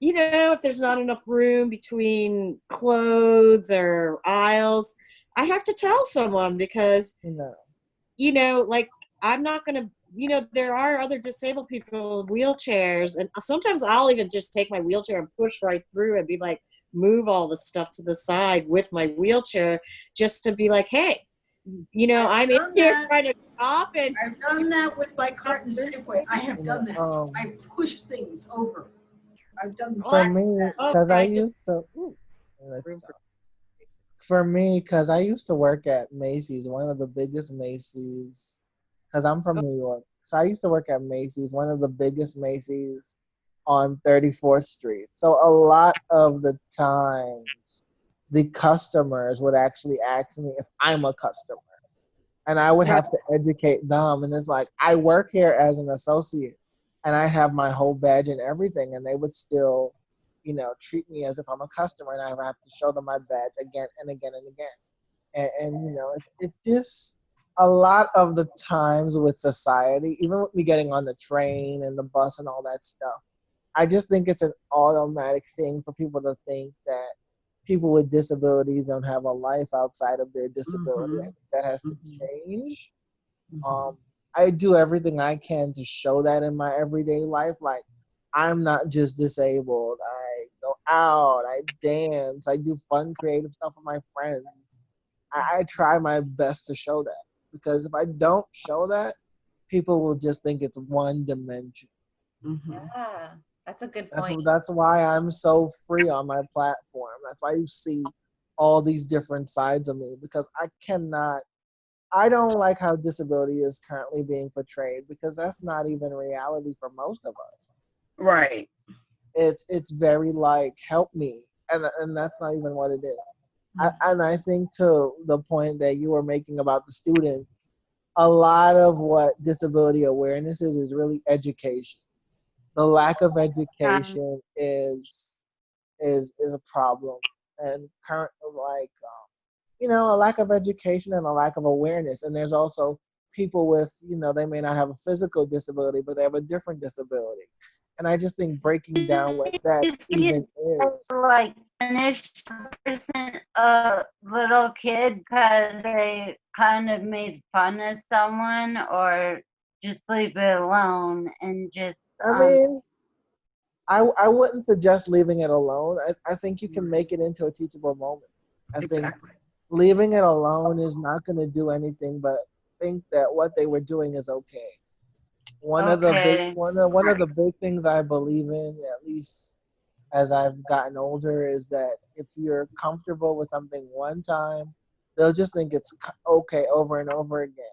you know, if there's not enough room between clothes or aisles, I have to tell someone because You know. you know, like I'm not gonna, you know, there are other disabled people in wheelchairs, and sometimes I'll even just take my wheelchair and push right through and be like, move all the stuff to the side with my wheelchair, just to be like, hey, you know, I'm in here that. trying to shop, and I've done that with my cart and Safeway. I have done that. Um, I've pushed things over. I've done for that. me, Oh, because I I just- used to. ooh. For me, because I used to work at Macy's, one of the biggest Macy's, because I'm from oh. New York. So I used to work at Macy's, one of the biggest Macy's on 34th Street. So a lot of the times, the customers would actually ask me if I'm a customer. And I would have to educate them. And it's like, I work here as an associate and I have my whole badge and everything. And they would still, you know, treat me as if I'm a customer and I have to show them my badge again and again and again. And, and you know, it, it's just a lot of the times with society, even with me getting on the train and the bus and all that stuff, I just think it's an automatic thing for people to think that people with disabilities don't have a life outside of their disability. I mm-hmm. think that has to mm-hmm. change. Mm-hmm. Um, I do everything I can to show that in my everyday life. Like, I'm not just disabled. I go out, I dance, I do fun, creative stuff with my friends. I, I try my best to show that because if I don't show that, people will just think it's one dimension. Mm-hmm. Yeah, that's a good That's, point. that's why I'm so free on my platform. That's why you see all these different sides of me because I cannot, I don't like how disability is currently being portrayed because that's not even reality for most of us. Right. It's it's very like help me, and and that's not even what it is. I, and I think to the point that you were making about the students, a lot of what disability awareness is is really education. The lack of education is is is a problem, and current like um, you know a lack of education and a lack of awareness. And there's also people with you know they may not have a physical disability, but they have a different disability. And I just think breaking down what that even is. like punish a person, a little kid, because they kind of made fun of someone, or just leave it alone and just. I um, mean, I I wouldn't suggest leaving it alone. I, I think you can make it into a teachable moment. I think leaving it alone is not going to do anything but think that what they were doing is okay. One of the big, one of one of the big things I believe in, at least as I've gotten older, is that if you're comfortable with something one time, they'll just think it's okay over and over again.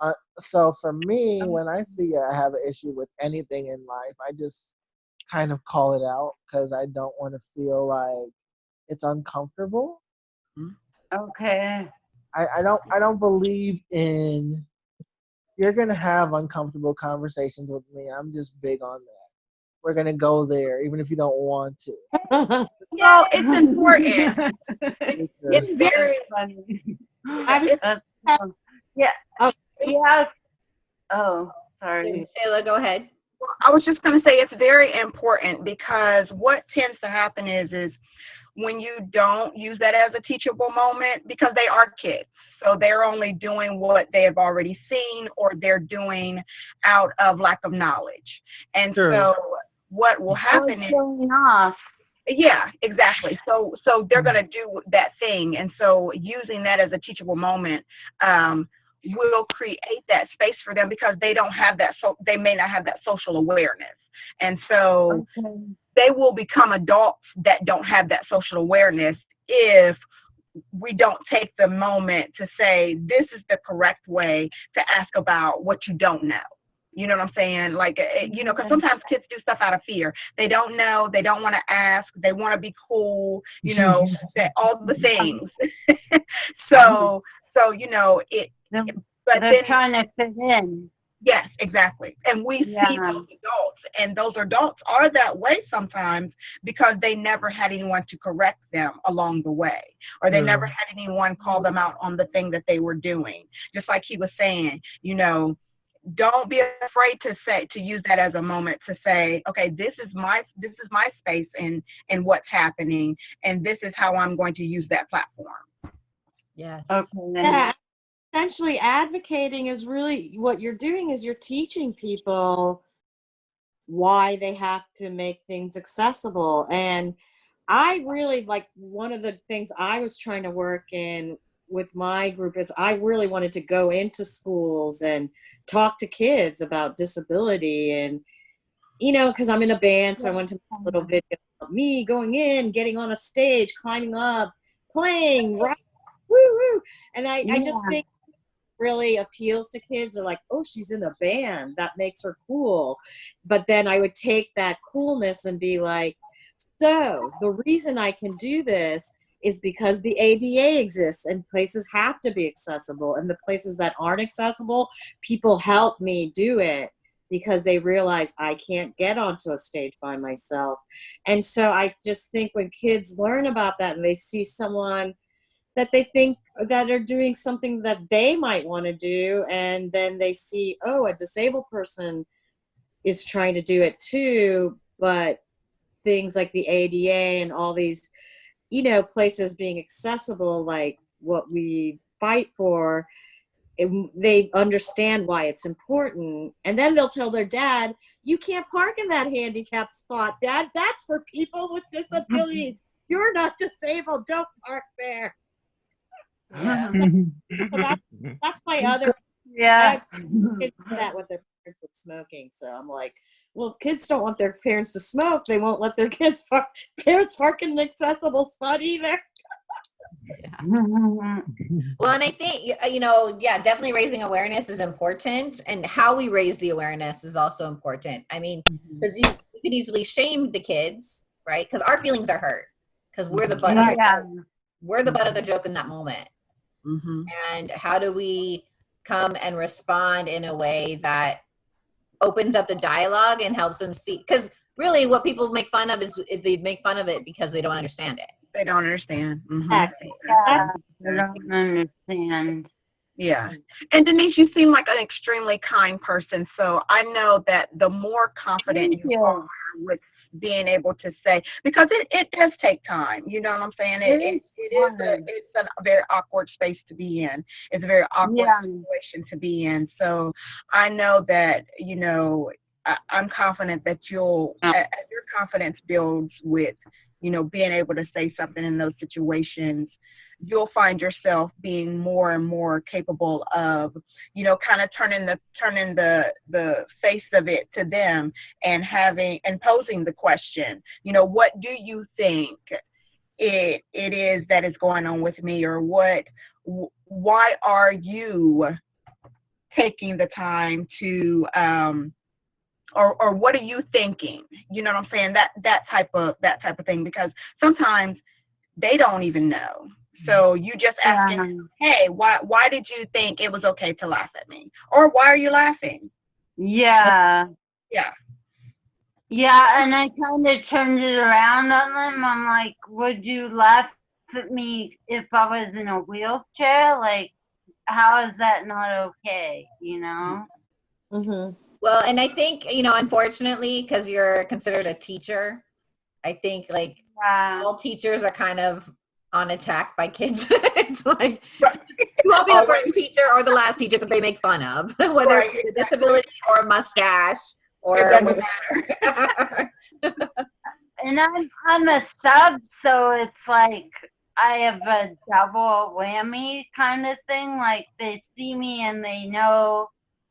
Uh, so for me, when I see I have an issue with anything in life, I just kind of call it out because I don't want to feel like it's uncomfortable. Okay. I, I don't I don't believe in you're gonna have uncomfortable conversations with me. I'm just big on that. We're gonna go there even if you don't want to. Well, it's important. it's very funny. I was That's, yeah. Oh. Yeah. Oh, sorry. Shayla, go ahead. I was just going to say it's very important because what tends to happen is is when you don't use that as a teachable moment because they are kids. So they're only doing what they have already seen or they're doing out of lack of knowledge. And Sure. so what will happen is showing off. yeah, exactly. So so they're gonna do that thing, and so using that as a teachable moment um, will create that space for them because they don't have that. So they may not have that social awareness, and so they will become adults that don't have that social awareness if we don't take the moment to say this is the correct way to ask about what you don't know. You know what I'm saying? Like, eh, you know, because sometimes kids do stuff out of fear. They don't know. They don't want to ask. They want to be cool. You know, all the things. so, so you know it. They're, but they're then, trying to fit in. Yes, exactly. And we see those adults, and those adults are that way sometimes because they never had anyone to correct them along the way, or they Mm. never had anyone call them out on the thing that they were doing. Just like he was saying, you know, don't be afraid to say to use that as a moment to say, okay, this is my this is my space and and what's happening, and this is how I'm going to use that platform. Yes. Okay. Yeah, essentially advocating is really what you're doing is you're teaching people why they have to make things accessible and i really like one of the things i was trying to work in with my group is i really wanted to go into schools and talk to kids about disability and you know because i'm in a band so i went to a little video of me going in getting on a stage climbing up playing right woo woo. And i, I just think really appeals to kids. Are like, oh, she's in a band. That makes her cool. But then I would take that coolness and be like, so the reason I can do this is because the ADA exists and places have to be accessible. And the places that aren't accessible, people help me do it because they realize I can't get onto a stage by myself. And so I just think when kids learn about that and they see someone that they think that are doing something that they might want to do, and then they see, oh, a disabled person is trying to do it too, but things like the ADA and all these, you know, places being accessible, like what we fight for, it, they understand why it's important. And then they'll tell their dad, you can't park in that handicapped spot, dad. That's for people with disabilities. You're not disabled. Don't park there. Yeah. So that's, that's my other Yeah. I have kids do that with their parents with smoking. So I'm like, well, if kids don't want their parents to smoke, they won't let their kids park, parents park in an accessible spot either. yeah. Well, and I think you know, yeah, definitely raising awareness is important, and how we raise the awareness is also important. I mean, because you, you could easily shame the kids, right? Because our feelings are hurt, because we're the butt, of the Yeah. joke. we're the butt of the joke in that moment. Mm-hmm. And how do we come and respond in a way that opens up the dialogue and helps them see? Because really, what people make fun of is they make fun of it because they don't understand it. They don't understand. Mhm. Exactly. Yeah. I don't understand. Yeah. And Denise, you seem like an extremely kind person. So I know that the more confident Thank you, you. are with being able to say, because it, it does take time. You know what I'm saying? It, It it, is it is a, it's a very awkward space to be in. It's a very awkward Yeah. situation to be in. So I know that, you know, I, I'm confident that you'll, as your confidence builds with, you know, being able to say something in those situations, you'll find yourself being more and more capable of, you know, kind of turning the turning the the face of it to them and having and posing the question, you know, what do you think it it is that is going on with me, or what, why are you taking the time to um, or or what are you thinking? You know what i'm saying? That that type of that type of thing because sometimes they don't even know so you just asking Yeah. hey why why did you think it was okay to laugh at me or why are you laughing Yeah. yeah Yeah, and I kind of turned it around on them. I'm like, would you laugh at me if I was in a wheelchair? Like, how is that not okay? You know? Mm-hmm. Well, and I think, you know, unfortunately, because you're considered a teacher, I think like Yeah. all teachers are kind of on attack by kids. it's like you won't be the first teacher or the last teacher that they make fun of, whether Right, it's a disability or a mustache or It doesn't whatever. And I'm I'm a sub, so it's like I have a double whammy kind of thing. Like they see me and they know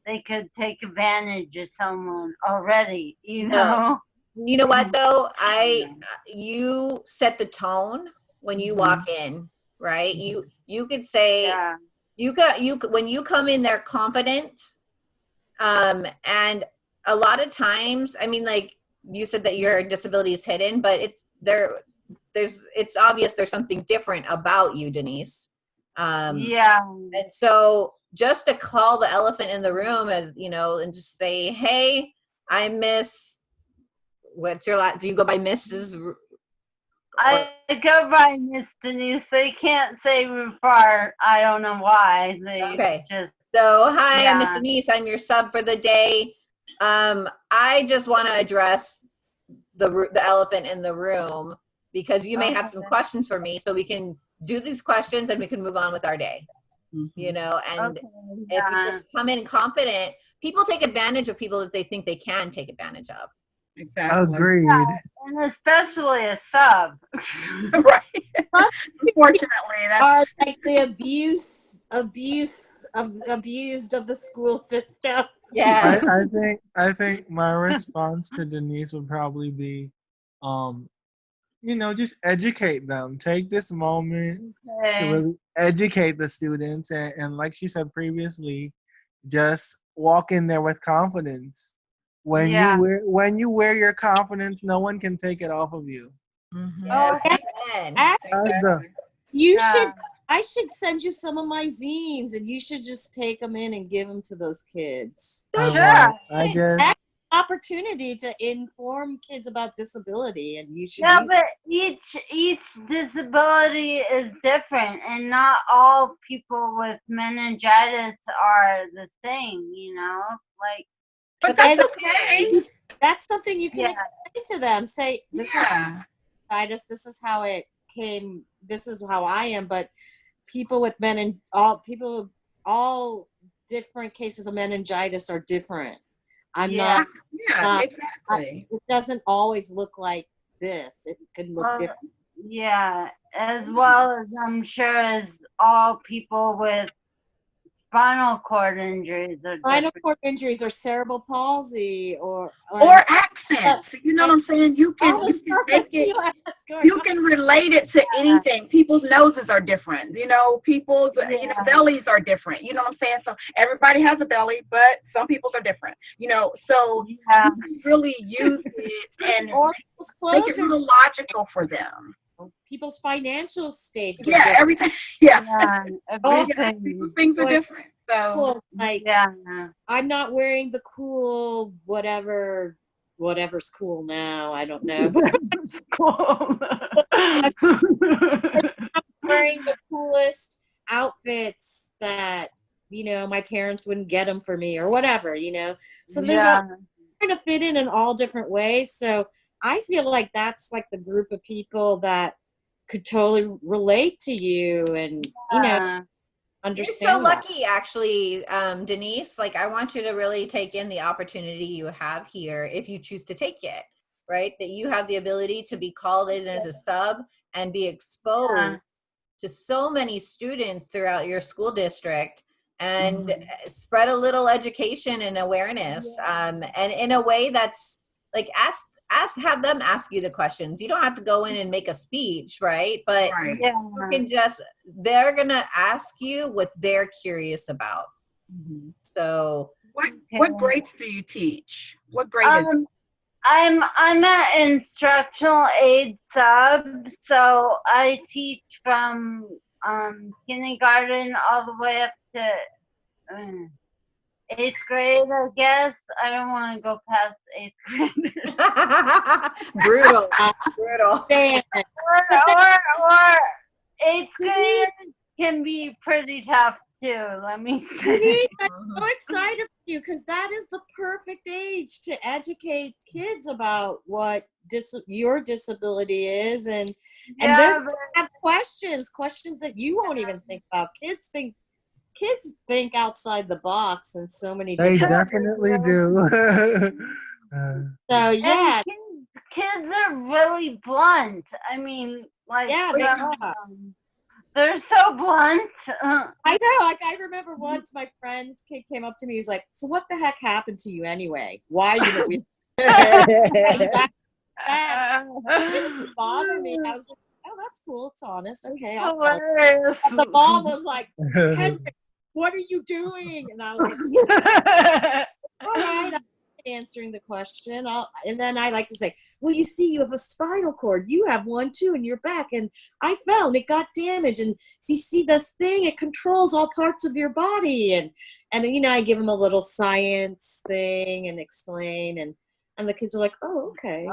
they could take advantage of someone already. You No. know? you know what though? I you set the tone when you walk in, right? You you could say Yeah. you got you when you come in there confident um and a lot of times i mean like you said that your disability is hidden but it's there there's it's obvious there's something different about you denise um Yeah. and so just to call the elephant in the room as you know and just say hey i miss what's your last do you go by mrs I go by Miss Denise. They can't say Rufar. I don't know why. They Okay. just So, hi, I'm Miss Denise. I'm your sub for the day. Um, I just want to address the the elephant in the room because you may have some questions for me, so we can do these questions and we can move on with our day. You know, and okay. if you Yeah. just come in confident, people take advantage of people that they think they can take advantage of. Exactly Agreed. And especially a sub. right unfortunately that's Are like the abuse, abuse of abused of the school system. Yeah. I think I think my response to Denise would probably be, um, you know, just educate them. Take this moment to really educate the students and, and like she said previously just walk in there with confidence when Yeah. you wear when you wear your confidence no one can take it off of you mm-hmm. Oh, Amen. That's the- You Yeah. should. I should send you some of my zines, and you should just take them in and give them to those kids. I, Yeah. want- I just That's an opportunity to inform kids about disability, and you should. Yeah, but each each disability is different, and not all people with meningitis are the same. You know, like But that's that's okay. That's something you can Yeah. explain to them. Say, "This Yeah. is meningitis. This is how it came. This is how I am." But people with menin all people all different cases of meningitis are different. I'm Yeah. not. Yeah, Uh, exactly. It doesn't always look like this. It can look Well, different. yeah, as well as I'm sure as all people with spinal cord injuries are Spinal different. cord injuries or cerebral palsy or Or accents. You know what I'm saying? You can, you can make it Sheila has going you can relate it to anything. People's noses are different. You know, people's you know bellies are different. You know what I'm saying? So everybody has a belly, but some people's are different. You know, so Yeah. you can really use it and Or make it real logical for them. People's financial states. Yeah, different. everything. Yeah, Yeah, yeah. everything. Things are different. So Like Yeah. I'm not wearing the cool whatever whatever's cool now. I don't know. Cool. I'm wearing the coolest outfits that you know my parents wouldn't get them for me or whatever. You know. So there's yeah. a trying to fit in in all different ways. So I feel like that's like the group of people that could totally relate to you and you know Yeah. understand. You're so that. lucky, actually, um, Denise. Like, I want you to really take in the opportunity you have here if you choose to take it, right? That you have the ability to be called in as a sub and be exposed Yeah. to so many students throughout your school district and Mm-hmm. uh, spread a little education and awareness um, and in a way that's like ask ask have them ask you the questions you don't have to go in and make a speech right but right. Yeah. you can just they're gonna ask you what they're curious about Mm-hmm. so What what grades do you teach? What grade is Um, I'm I'm an instructional aid sub, so I teach from um, kindergarten all the way up to uh, eighth grade. I guess I don't want to go past eighth grade. brutal brutal Damn. or, or or eighth grade can be pretty tough too. Let me say. I'm so mm-hmm. excited for you because that is the perfect age to educate kids about what dis- your disability is and and Yeah, then have questions questions that you won't even think about kids think kids think outside the box in so many they different definitely do Uh, so yeah kids, kids are really blunt. I mean, like Yeah, they um, are. they're so blunt. I know. Like I remember once my friend's kid came up to me. He's like, "So what the heck happened to you anyway? Why are you know that, that didn't bother me?" I was like, "Oh, that's cool. It's honest. Okay." I'll tell you." hilarious. The mom was like, "Henry, what are you doing?" And I was like, "All right." I'm answering the question I'll, and then i like to say well you see you have a spinal cord you have one too in your back and i found it got damaged and so you see this thing it controls all parts of your body and and you know i give them a little science thing and explain and and the kids are like oh okay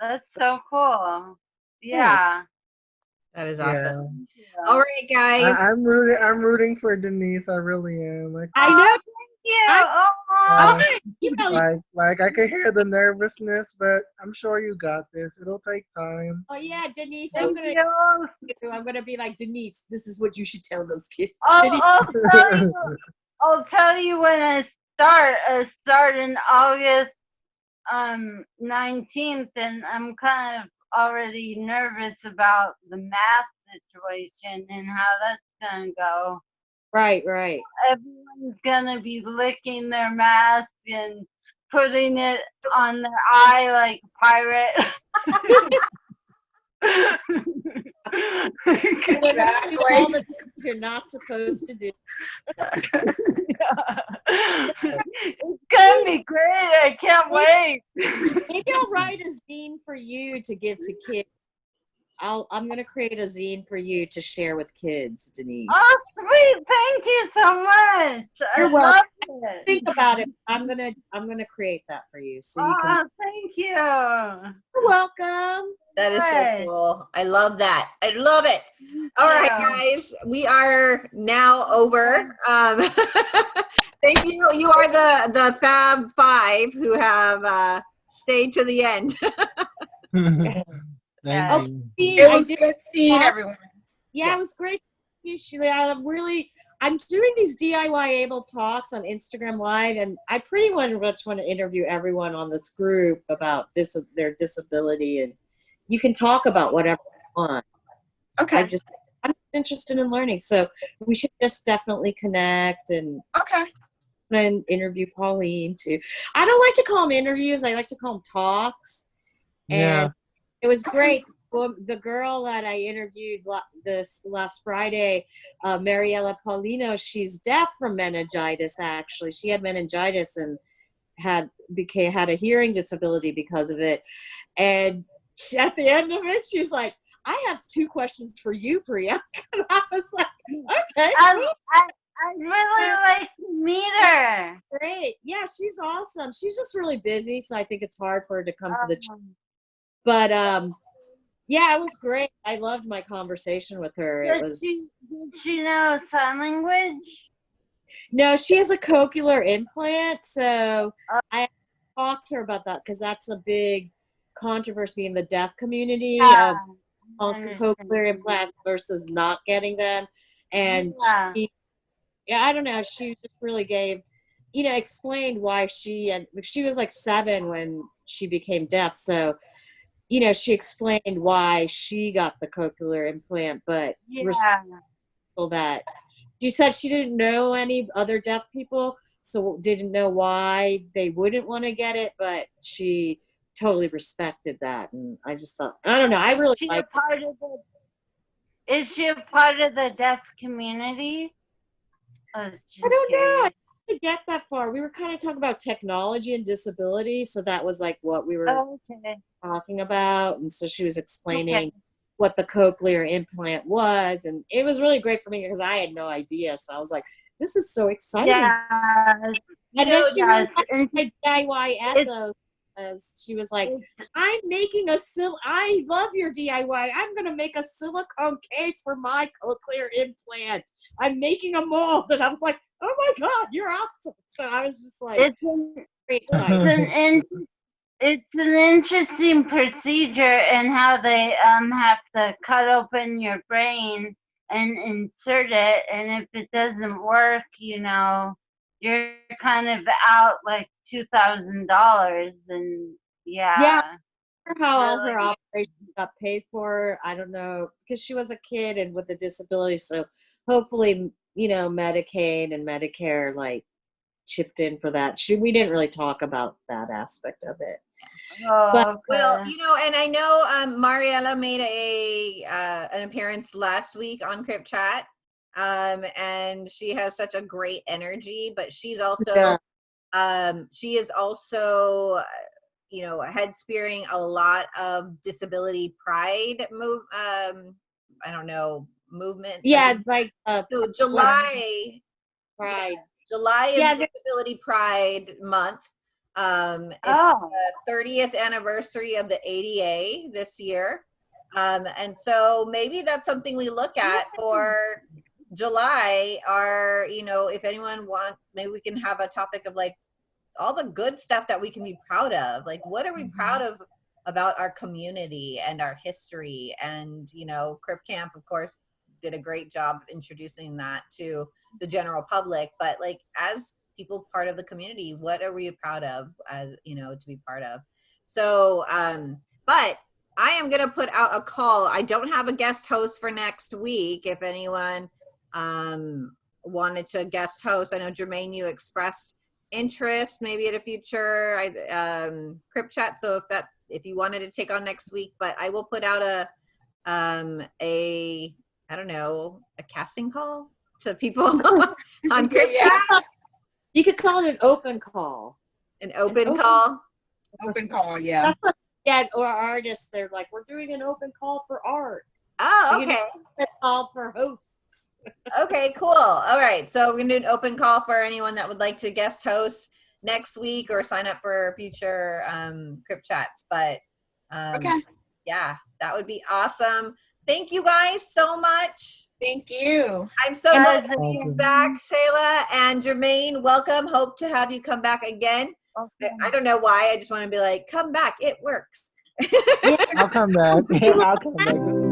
That's so cool. Yeah. That is yeah. awesome all right guys I, I'm rooting. I'm rooting for Denise. I really am. Like, i know Yeah. Oh, uh, you know like, like I can hear the nervousness, but I'm sure you got this. It'll take time. oh yeah denise i'm gonna you. i'm gonna be like denise this is what you should tell those kids I'll, I'll tell you. I'll tell you when I start. I start in August um 19th, and I'm kind of already nervous about the math situation and how that's gonna go. right right Everyone's gonna be licking their mask and putting it on their eye like a pirate. We're gonna do all the things you're not supposed to do. it's gonna be great. I can't wait. Maybe I'll write a zine for you to give to kids. I'll I'm gonna create a zine for you to share with kids, Denise. Oh, sweet! Thank you so much. You're I welcome. love it. Think about it. I'm gonna I'm gonna create that for you so you Oh, can. thank you. You're welcome. That is so cool. I love that. I love it. All right, Yeah. guys, we are now over. Um, thank you. You are the the Fab Five who have uh, stayed to the end. Thank Yeah. you. Steve, It I was did good seeing everyone. Yeah, it was great. to you, Sheila. I'm really, I'm doing these DIY able talks on Instagram Live, and I pretty much want to interview everyone on this group about dis- their disability, and you can talk about whatever you want. Okay. I just, I'm interested in learning, so we should just definitely connect and okay. and interview Pauline too. I don't like to call them interviews. I like to call them talks. Yeah. And it was great. Well, the girl that I interviewed this last Friday, uh, Mariella Paulino, she's deaf from meningitis. Actually, she had meningitis and had became had a hearing disability because of it. And she, at the end of it, she was like, "I have two questions for you, Priya." And I was like, "Okay, I, cool." I, I'd really like to meet her. Great. Yeah, she's awesome. She's just really busy, so I think it's hard for her to come to the. But um, yeah, it was great. I loved my conversation with her. It was she, did she know sign language? no, she has a cochlear implant, so Uh. I talked to her about that because that's a big controversy in the deaf community Yeah, of cochlear implants versus not getting them, and Yeah. she, yeah, I don't know. She just really gave, you know, explained why she and she was like seven when she became deaf, so you know, she explained why she got the cochlear implant, but Yeah. that she said she didn't know any other deaf people, so didn't know why they wouldn't want to get it, but she totally respected that, and I just thought, I don't know, I really Is she a like. part of the? Is she a part of the deaf community? I I don't know. curious. I didn't get that far. We were kind of talking about technology and disability, so that was like what we were Oh, okay. talking about, and so she was explaining Okay. what the cochlear implant was, and it was really great for me because I had no idea. So I was like, "This is so exciting!" Yeah. and then she yeah, really it's liked in- my DIY ethos. As she was like, "I'm making a sil. I love your DIY. I'm gonna make a silicone case for my cochlear implant. I'm making a mold." And I was like, "Oh my god, you're awesome!" So I was just like, It's an, it's an in, it's an interesting procedure in how they um have to cut open your brain and insert it, and if it doesn't work, you know, you're kind of out like two thousand dollars, and yeah. Yeah. how all her operations got paid for. I don't know because she was a kid and with a disability. So hopefully, you know, Medicaid and Medicare like chipped in for that. She, we didn't really talk about that aspect of it. Oh, But- Well, you know, and I know um, Mariella made a uh, an appearance last week on Crip Chat, um, and she has such a great energy. But she's also, Yeah. um, she is also, you know, head spearing a lot of disability pride move. Um, I don't know movement. Yeah, like uh, So July, pride. July is Yeah, Disability Pride Month. Um, it's Oh. the 30th anniversary of the ADA this year. Um, and so maybe that's something we look at for July or, you know, if anyone wants, maybe we can have a topic of like all the good stuff that we can be proud of. Like, what are we proud of about our community and our history? And, you know, Crip Camp, of course, did a great job of introducing that to the general public. But like, as people part of the community, what are we proud of as, you know, to be part of? So, um, but I am going to put out a call. I don't have a guest host for next week. If anyone um, wanted to guest host, I know Jermaine, you expressed interest maybe at a future um, Crip Chat. So if that if you wanted to take on next week, but I will put out a um, a I don't know a casting call to people on Crip Yeah. Chat, You could call it an open call. an open open- call. Open call, yeah. Yeah, or artists, they're like, we're doing an open call for art. Oh, So you okay. Open call for hosts. Okay, cool. All right. So we're gonna do an open call for anyone that would like to guest host next week or sign up for future um Crip chats. But um Okay. yeah, that would be awesome. Thank you guys so much. Thank you. I'm so Yeah, glad to have you welcome. back, Shayla and Jermaine. Welcome. Hope to have you come back again. I- I don't know why. I just want to be like, come back. It works. I'll come back. I'll come back.